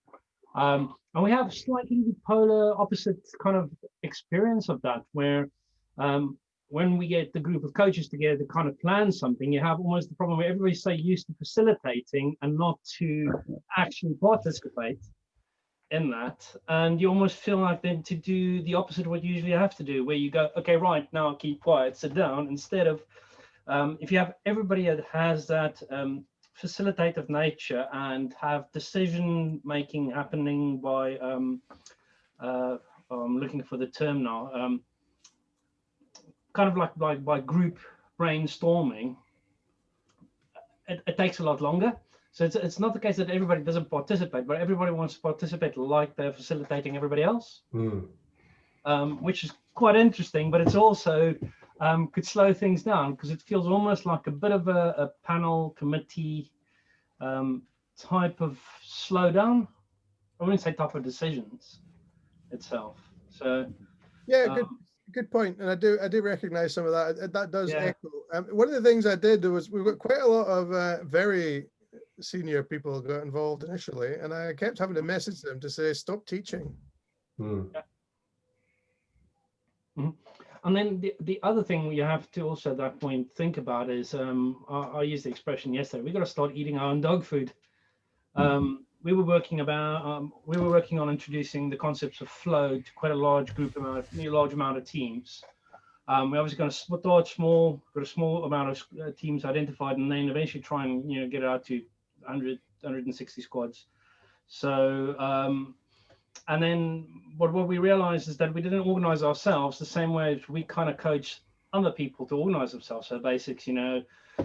Um, and we have slightly the polar opposite kind of experience of that where um, when we get the group of coaches together to kind of plan something, you have almost the problem where everybody's so used to facilitating and not to actually participate in that. And you almost feel like then to do the opposite of what you usually have to do, where you go, okay, right, now keep quiet, sit down, instead of um, if you have everybody that has that um, facilitative nature and have decision making happening by, um, uh, I'm looking for the term now, um, kind of like by, by group brainstorming, it, it, takes a lot longer. So it's, it's not the case that everybody doesn't participate, but everybody wants to participate like they're facilitating everybody else, mm. um, which is quite interesting, but it's also um, could slow things down because it feels almost like a bit of a, a panel committee um, type of slowdown. I wouldn't say type of decisions itself. So yeah, good, um, good point, and I do I do recognize some of that. That does yeah. echo. Um, one of the things I did was we've got quite a lot of uh, very senior people got involved initially, and I kept having to message them to say stop teaching. Mm. Yeah. Mm -hmm. And then the, the other thing you have to also at that point think about is um, I, I used the expression yesterday. We got to start eating our own dog food. Hmm. Um, we were working about um, we were working on introducing the concepts of flow to quite a large group amount, a large amount of teams. Um, we're obviously going to start small, got a small amount of uh, teams identified, and then eventually try and you know get it out to 100, 160 squads. So um, and then what, what we realized is that we didn't organize ourselves the same way as we kind of coach other people to organize themselves. So basics, you know,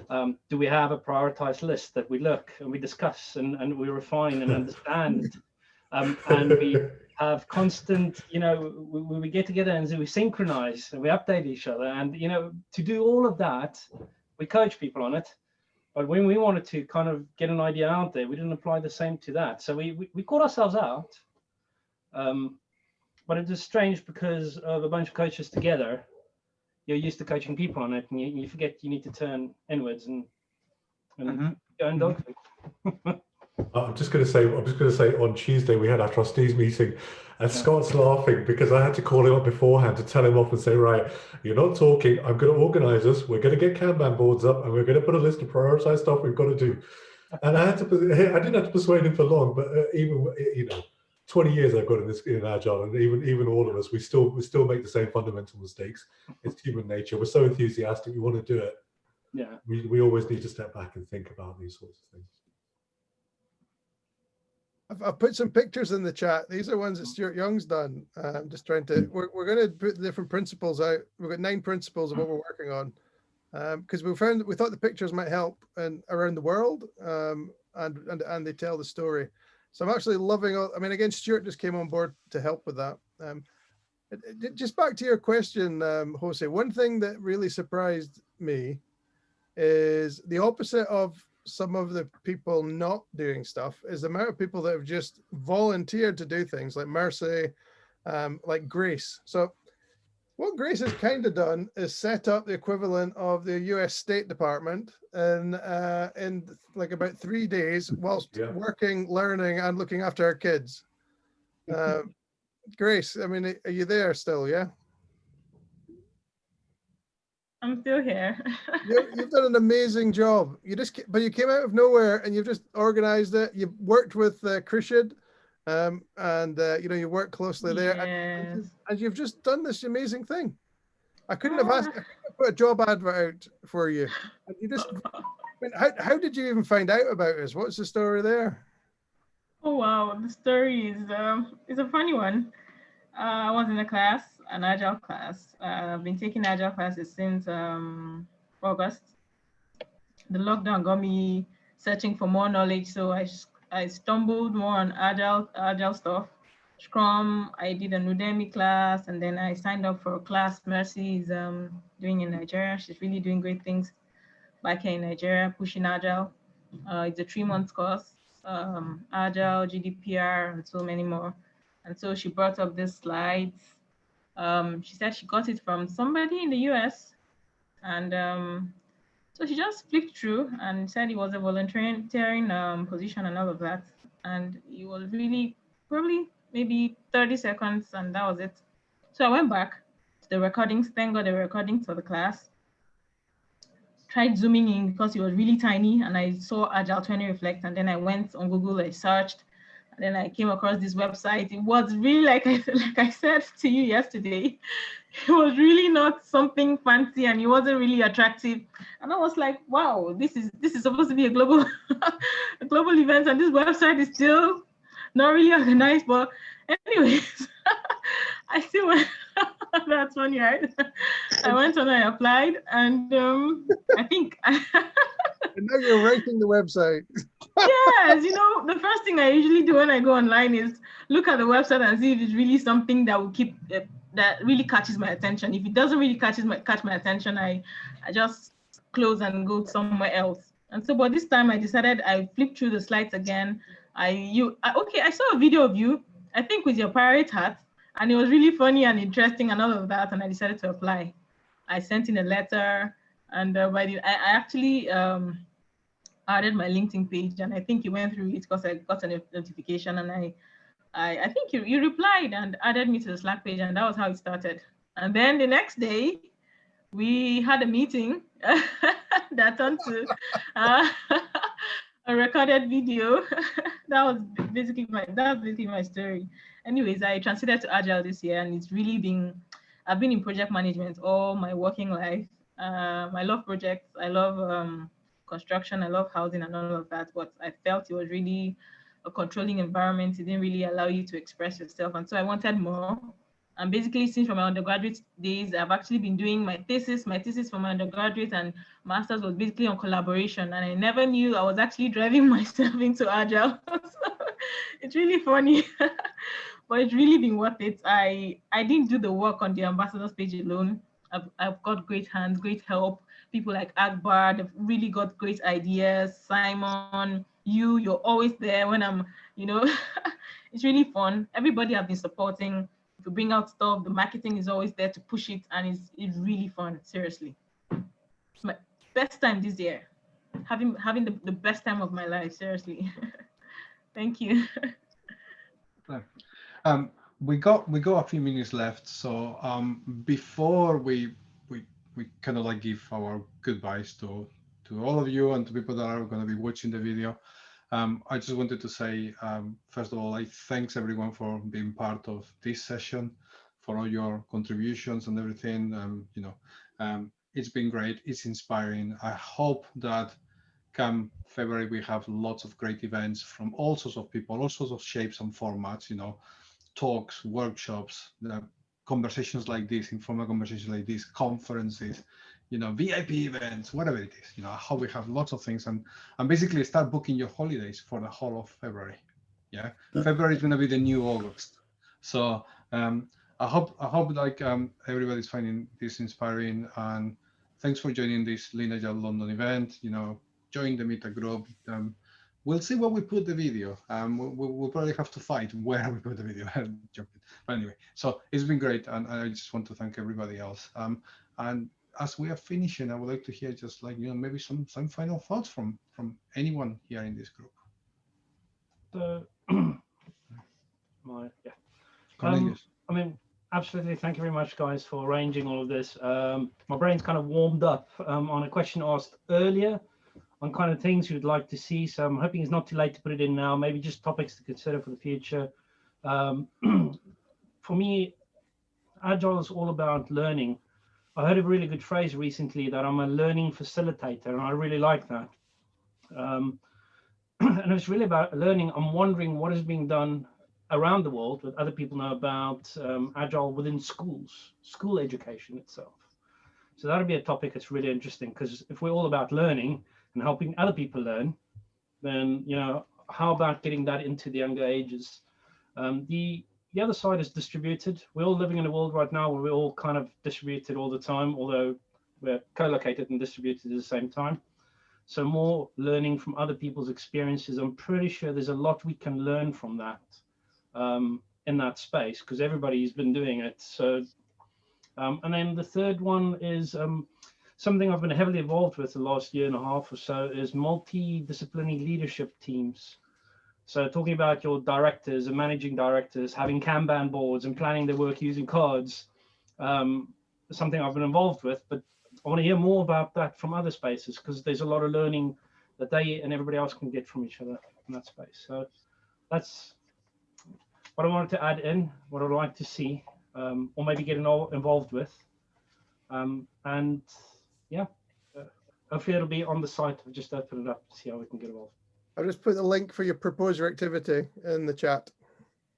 um, do we have a prioritized list that we look and we discuss and, and we refine and understand? Um, and we have constant you know we, we get together and we synchronize and we update each other. And you know to do all of that we coach people on it. But when we wanted to kind of get an idea out there we didn't apply the same to that. So we we, we caught ourselves out. Um, but it is strange because of a bunch of coaches together you're used to coaching people on it and you, you forget you need to turn inwards and, and mm -hmm. go and dog I'm just going to say, I'm just going to say on Tuesday we had our trustees meeting and yeah. Scott's laughing because I had to call him up beforehand to tell him off and say, right, you're not talking. I'm going to organize us. We're going to get Kanban boards up and we're going to put a list of prioritized stuff we've got to do. And I had to, I didn't have to persuade him for long, but uh, even, you know, 20 years I've got in this in agile, and even even all of us, we still we still make the same fundamental mistakes. It's human nature. We're so enthusiastic, we want to do it. Yeah. We we always need to step back and think about these sorts of things. I've, I've put some pictures in the chat. These are ones that Stuart Young's done. Uh, I'm just trying to. We're we're going to put the different principles out. We've got nine principles of what we're working on, because um, we found we thought the pictures might help and around the world, um, and and and they tell the story. So I'm actually loving, I mean, again, Stuart just came on board to help with that. Um, just back to your question, um, Jose, one thing that really surprised me is the opposite of some of the people not doing stuff is the amount of people that have just volunteered to do things like Mercy, um, like Grace. So what Grace has kind of done is set up the equivalent of the US State Department in, uh, in like about three days whilst yeah. working, learning, and looking after our kids. Uh, Grace, I mean, are you there still? Yeah. I'm still here. you, have done an amazing job. You just, but you came out of nowhere and you've just organized it. You've worked with uh, Krishid, um, and uh, you know you work closely there, yes. and, and, you've just done this amazing thing. I couldn't have asked. Have put a job advert out for you. And you just. I mean, how how did you even find out about us? What's the story there? Oh wow, the story is um, is a funny one. Uh, I was in a class, an agile class. Uh, I've been taking agile classes since um, August. The lockdown got me searching for more knowledge, so I I stumbled more on agile agile stuff. Scrum, I did an Udemy class, and then I signed up for a class Mercy is um, doing in Nigeria. She's really doing great things back here in Nigeria, pushing agile. Uh, it's a three month course, um, agile, GDPR, and so many more. And so she brought up these slides. Um, she said she got it from somebody in the US. And um, so she just flipped through and said it was a volunteering um, position and all of that. And it was really probably maybe 30 seconds and that was it. So I went back to the recordings, thank God the recordings for the class. Tried zooming in because it was really tiny and I saw Agile 20 Reflect and then I went on Google, I searched and then I came across this website. It was really like I like I said to you yesterday, it was really not something fancy and it wasn't really attractive. And I was like, wow, this is this is supposed to be a global a global event, and this website is still not really organized. But anyways, I still went. That's funny, right? I went on, I applied, and um, I think. and now you're writing the website. yes, you know, the first thing I usually do when I go online is look at the website and see if it's really something that will keep uh, that really catches my attention. If it doesn't really catches my catch my attention, I I just close and go somewhere else. And so, but this time I decided I flipped through the slides again. I you I, okay, I saw a video of you, I think with your pirate hat, and it was really funny and interesting and all of that, and I decided to apply. I sent in a letter, and uh, by the, I, I actually um, added my LinkedIn page, and I think you went through it because I got a notification, and I, I, I think you, you replied and added me to the Slack page, and that was how it started. And then the next day, we had a meeting that turned to uh, a recorded video. that was basically my that was basically my story. Anyways, I transited to Agile this year, and it's really been I've been in project management all my working life. Um, I love projects. I love um, construction. I love housing and all of that. But I felt it was really a controlling environment. It didn't really allow you to express yourself, and so I wanted more. And basically, since from my undergraduate days, I've actually been doing my thesis. My thesis for my undergraduate and master's was basically on collaboration, and I never knew I was actually driving myself into agile. so it's really funny, but it's really been worth it. I I didn't do the work on the ambassadors page alone. I've I've got great hands, great help. People like Akbar, they've really got great ideas. Simon, you, you're always there when I'm, you know, it's really fun. Everybody I've been supporting to bring out stuff. The marketing is always there to push it, and it's it's really fun. Seriously, it's my best time this year. Having having the, the best time of my life. Seriously, thank you. um, we got we got a few minutes left, so um, before we we we kind of like give our goodbyes to to all of you and to people that are going to be watching the video. Um, I just wanted to say, um, first of all, I thanks everyone for being part of this session, for all your contributions and everything. Um, you know, um, it's been great. It's inspiring. I hope that come February we have lots of great events from all sorts of people, all sorts of shapes and formats. You know, talks, workshops, uh, conversations like this, informal conversations like this, conferences, you know, VIP events, whatever it is, you know, how we have lots of things and, and basically start booking your holidays for the whole of February. Yeah, February is going to be the new August. So um, I hope I hope like um, everybody's finding this inspiring and thanks for joining this Agile London event. You know, join the Meta group. Um, we'll see where we put the video. Um, we'll, we'll, probably have to fight where we put the video. but anyway, so it's been great, and I just want to thank everybody else. Um, and as we are finishing, I would like to hear just like you know maybe some some final thoughts from from anyone here in this group. So, my yeah. Um, I mean, absolutely. Thank you very much, guys, for arranging all of this. Um, my brain's kind of warmed up um, on a question asked earlier on kind of things you'd like to see. So I'm hoping it's not too late to put it in now, maybe just topics to consider for the future. Um, for me, Agile is all about learning. I heard a really good phrase recently that I'm a learning facilitator, and I really like that. Um, and it's really about learning. I'm wondering what is being done around the world that other people know about um, Agile within schools, school education itself. So that'll be a topic that's really interesting because if we're all about learning and helping other people learn, then, you know, how about getting that into the younger ages? Um, the the other side is distributed. We're all living in a world right now where we're all kind of distributed all the time, although we're co-located and distributed at the same time. So more learning from other people's experiences. I'm pretty sure there's a lot we can learn from that um, in that space because everybody's been doing it. So, um, and then the third one is um, something I've been heavily involved with the last year and a half or so is multidisciplinary leadership teams. So talking about your directors and managing directors, having Kanban boards and planning their work using cards, um, something I've been involved with, but I want to hear more about that from other spaces because there's a lot of learning that they and everybody else can get from each other in that space. So that's what I wanted to add in, what I'd like to see, um, or maybe get involved with. Um, and yeah, uh, hopefully it'll be on the site. I'll just open it up to see how we can get involved. I'll just put the link for your proposer activity in the chat.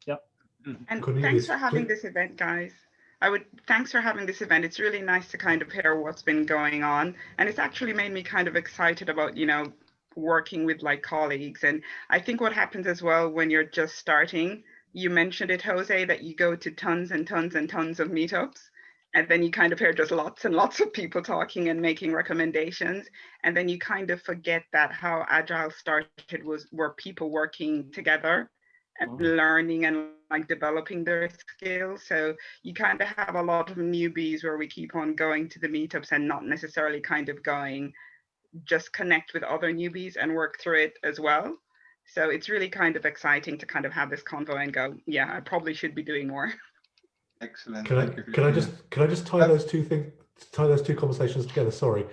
Yep. Mm-hmm. And thanks for having this event, guys. I would thanks for having this event. It's really nice to kind of hear what's been going on. And it's actually made me kind of excited about, you know, working with like colleagues. And I think what happens as well when you're just starting, you mentioned it, Jose, that you go to tons and tons and tons of meetups and then you kind of hear just lots and lots of people talking and making recommendations and then you kind of forget that how agile started was were people working together and oh. learning and like developing their skills. So you kind of have a lot of newbies where we keep on going to the meetups and not necessarily kind of going just connect with other newbies and work through it as well. So it's really kind of exciting to kind of have this convo and go yeah i probably should be doing more Excellent. Can I can I just can I just tie those two things tie those two conversations together? Sorry,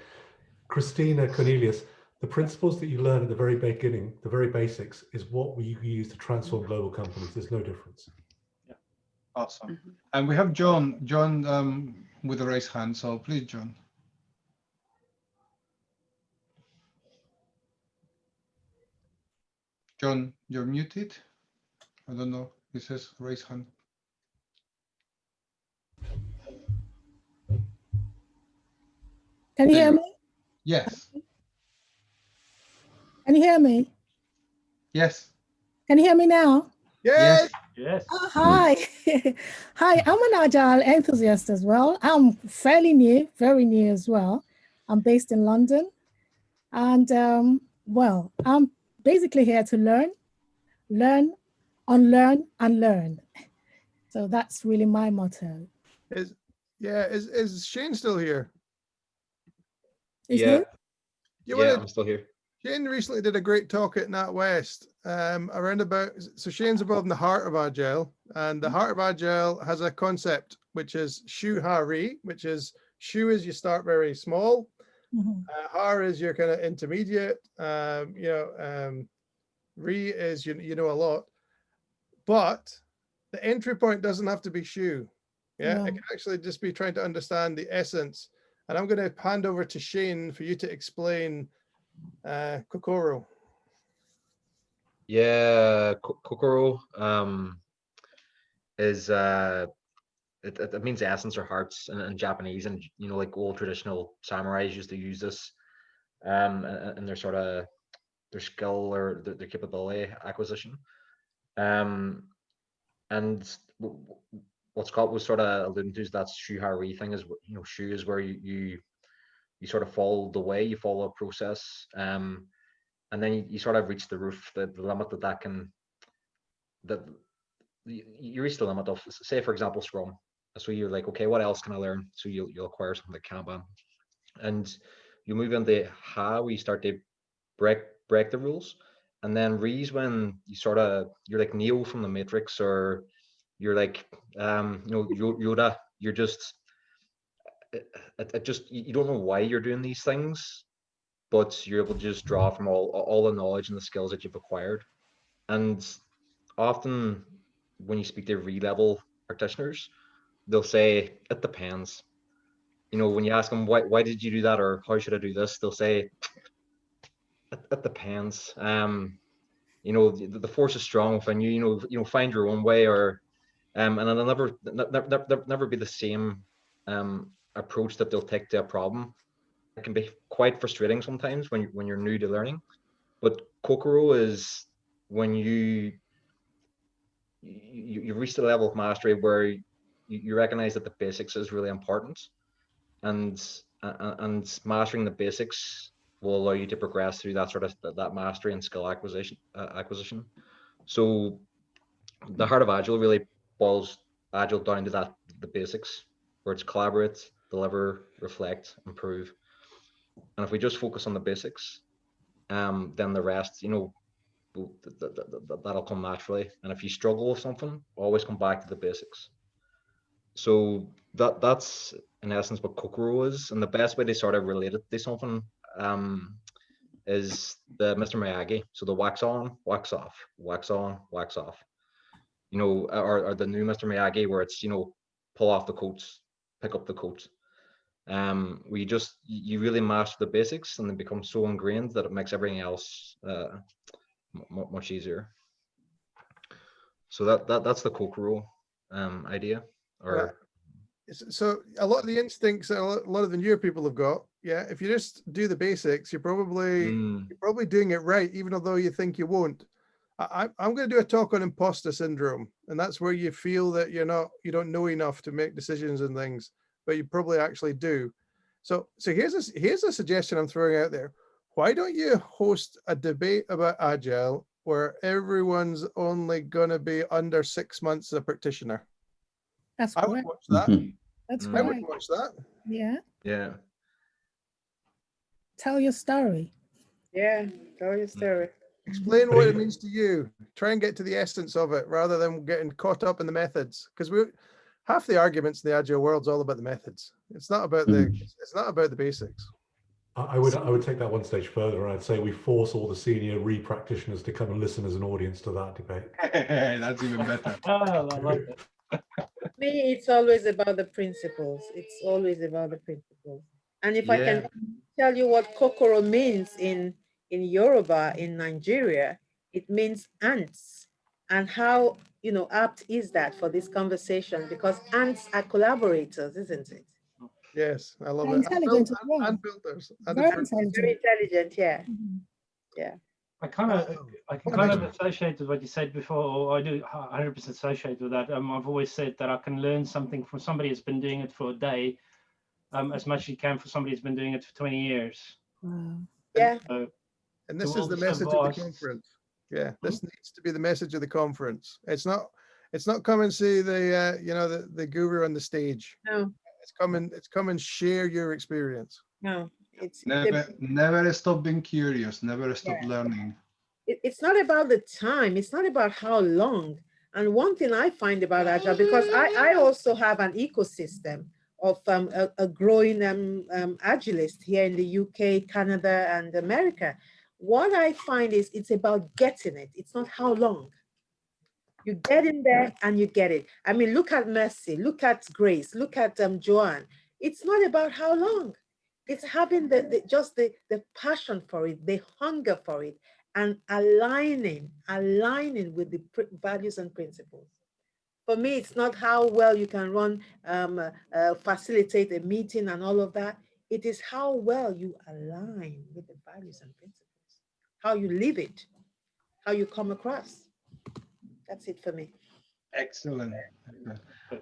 Christina Cornelius. The principles that you learn at the very beginning, the very basics, is what we use to transform global companies. There's no difference. Yeah. Awesome. Mm -hmm. And we have John, John um, with a raised hand. So please, John. John, you're muted. I don't know. It says raise hand. Can you hear me? Yes. Can you hear me? Yes. Can you hear me now? Yes. Yes. Oh, hi. hi, I'm an Agile enthusiast as well. I'm fairly new, very new as well. I'm based in London. And um, well, I'm basically here to learn, learn, unlearn, and learn. So that's really my motto. Is yeah, is is Shane still here? yeah. You yeah, wanna, I'm still here. Shane recently did a great talk at NatWest um, around about, so Shane's involved in the heart of Agile and the heart of Agile has a concept which is Shu Ha Ri, which is Shu is you start very small, mm -hmm. uh, Ha is your kind of intermediate, um, you know, um, Ri is you, you know a lot, but the entry point doesn't have to be Shu. Yeah, No. it can actually just be trying to understand the essence and I'm going to hand over to Shane for you to explain uh, Kokoro. Yeah, Kokoro um, is uh, it, it it means essence or hearts in, in Japanese, and you know, like old traditional samurais used to use this, um, in, in their sort of their skill or their, their capability acquisition, um, and w- w- what Scott was sort of alluding to is that Shu Ha thing is you know Shu is where you, you you sort of follow the way you follow a process um and then you, you sort of reach the roof the, the limit that that can that you, you reach the limit of say for example scrum. So you're like okay what else can i learn? So you'll, you'll acquire something like kanban and you move into how we start to break break the rules. And then Ri's when you sort of you're like neo from the matrix or you're like um, you know Yoda. You're just it, it just you don't know why you're doing these things, but you're able to just draw from all all the knowledge and the skills that you've acquired. And often when you speak to Ri-level practitioners, they'll say it depends. You know, when you ask them why why did you do that or how should I do this, they'll say it, it depends. Um, you know, the, the force is strong within you. You know, you know, find your own way, or um, and it'll never never be the same um approach that they'll take to a problem. It can be quite frustrating sometimes when when you're new to learning, but Kokoro is when you you, you reach the level of mastery where you, you recognize that the basics is really important and and mastering the basics will allow you to progress through that sort of that mastery and skill acquisition uh, acquisition so the heart of agile really boils agile down to that the basics where it's collaborate deliver reflect improve and if we just focus on the basics um then the rest you know that'll come naturally. And if you struggle with something, always come back to the basics. So that that's in essence what Kokoro is, and the best way to sort of relate it to something um, is the Mr. Miyagi. So the wax on, wax off, wax on, wax off. You know, or, or the new Mr. Miyagi where it's you know pull off the coats, pick up the coats. Um, we just you really master the basics and they become so ingrained that it makes everything else uh, much easier. So that, that that's the Kokoro um, idea. Or so a lot of the instincts that a lot of the newer people have got. Yeah, if you just do the basics, you're probably mm. you're probably doing it right, even although you think you won't. I, I'm going to do a talk on imposter syndrome, and that's where you feel that you're not you don't know enough to make decisions and things, but you probably actually do. So so here's a here's a suggestion I'm throwing out there why don't you host a debate about agile where everyone's only going to be under six months as a practitioner? That's I would watch that. Mm-hmm. That's I would watch that. Yeah. Yeah. Tell your story. Yeah, tell your story. Explain what it means to you. Try and get to the essence of it rather than getting caught up in the methods. Because we half the arguments in the agile world is all about the methods. It's not about the hmm. it's not about the basics. I would I would take that one stage further. And I'd say we force all the senior Ri practitioners to come and listen as an audience to that debate. That's even better. oh, I like it. Me, it's always about the principles. It's always about the principles. And if yeah. I can tell you what kokoro means in in Yoruba in Nigeria, it means ants. And how you know apt is that for this conversation? Because ants are collaborators, isn't it? Yes, I love it. Intelligent and, well. and builders. And very, intelligent. very intelligent, yeah. Mm -hmm. Yeah. I kind of, I can kind of associate with what you said before, or I do 100% associate with that. Um, I've always said that I can learn something from somebody who's been doing it for a day, um, as much as you can for somebody who's been doing it for 20 years. Wow. Yeah. So, and this is the message of the conference. Yeah, this hmm? needs to be the message of the conference. It's not, it's not come and see the, uh, you know, the, the guru on the stage. No. It's come and it's come and share your experience. No, it's never never stop being curious. Never stop yeah. learning. It, it's not about the time. It's not about how long. And one thing I find about Agile, because I, I also have an ecosystem of um, a, a, growing um, um, Agilist here in the UK, Canada, and America. What I find is it's about getting it. It's not how long. You get in there and you get it. I mean, look at Mercy, look at Grace, look at um, Joanne. It's not about how long. It's having the, the just the, the passion for it, the hunger for it, and aligning, aligning with the values and principles. For me, it's not how well you can run, um, uh, facilitate a meeting and all of that. It is how well you align with the values and principles, how you live it, how you come across. That's it for me. Excellent.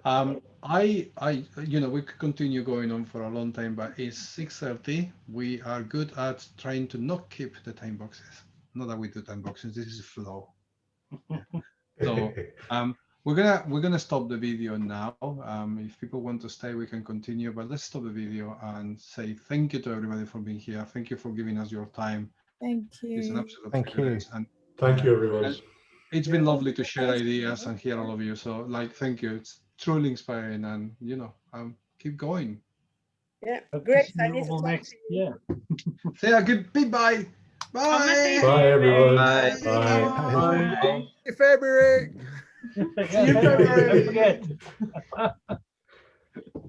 Um, I, I, you know, we could continue going on for a long time, but it's 6.30. We are good at trying to not keep the time boxes. Not that we do time boxes, this is flow. so um, we're gonna we're gonna stop the video now. Um, if people want to stay, we can continue, but let's stop the video and say thank you to everybody for being here. Thank you for giving us your time. Thank you. It's an absolute thank you. And thank you, everyone. it's been lovely to share ideas and hear all of you. So like, thank you. It's truly inspiring and, you know, um, keep going. Yeah, Hope to great. see I you need to all talk next to you. year. Say a good bye. Bye. Bye, everyone. Bye. Bye. Bye. bye. bye. February. Yeah, don't forget.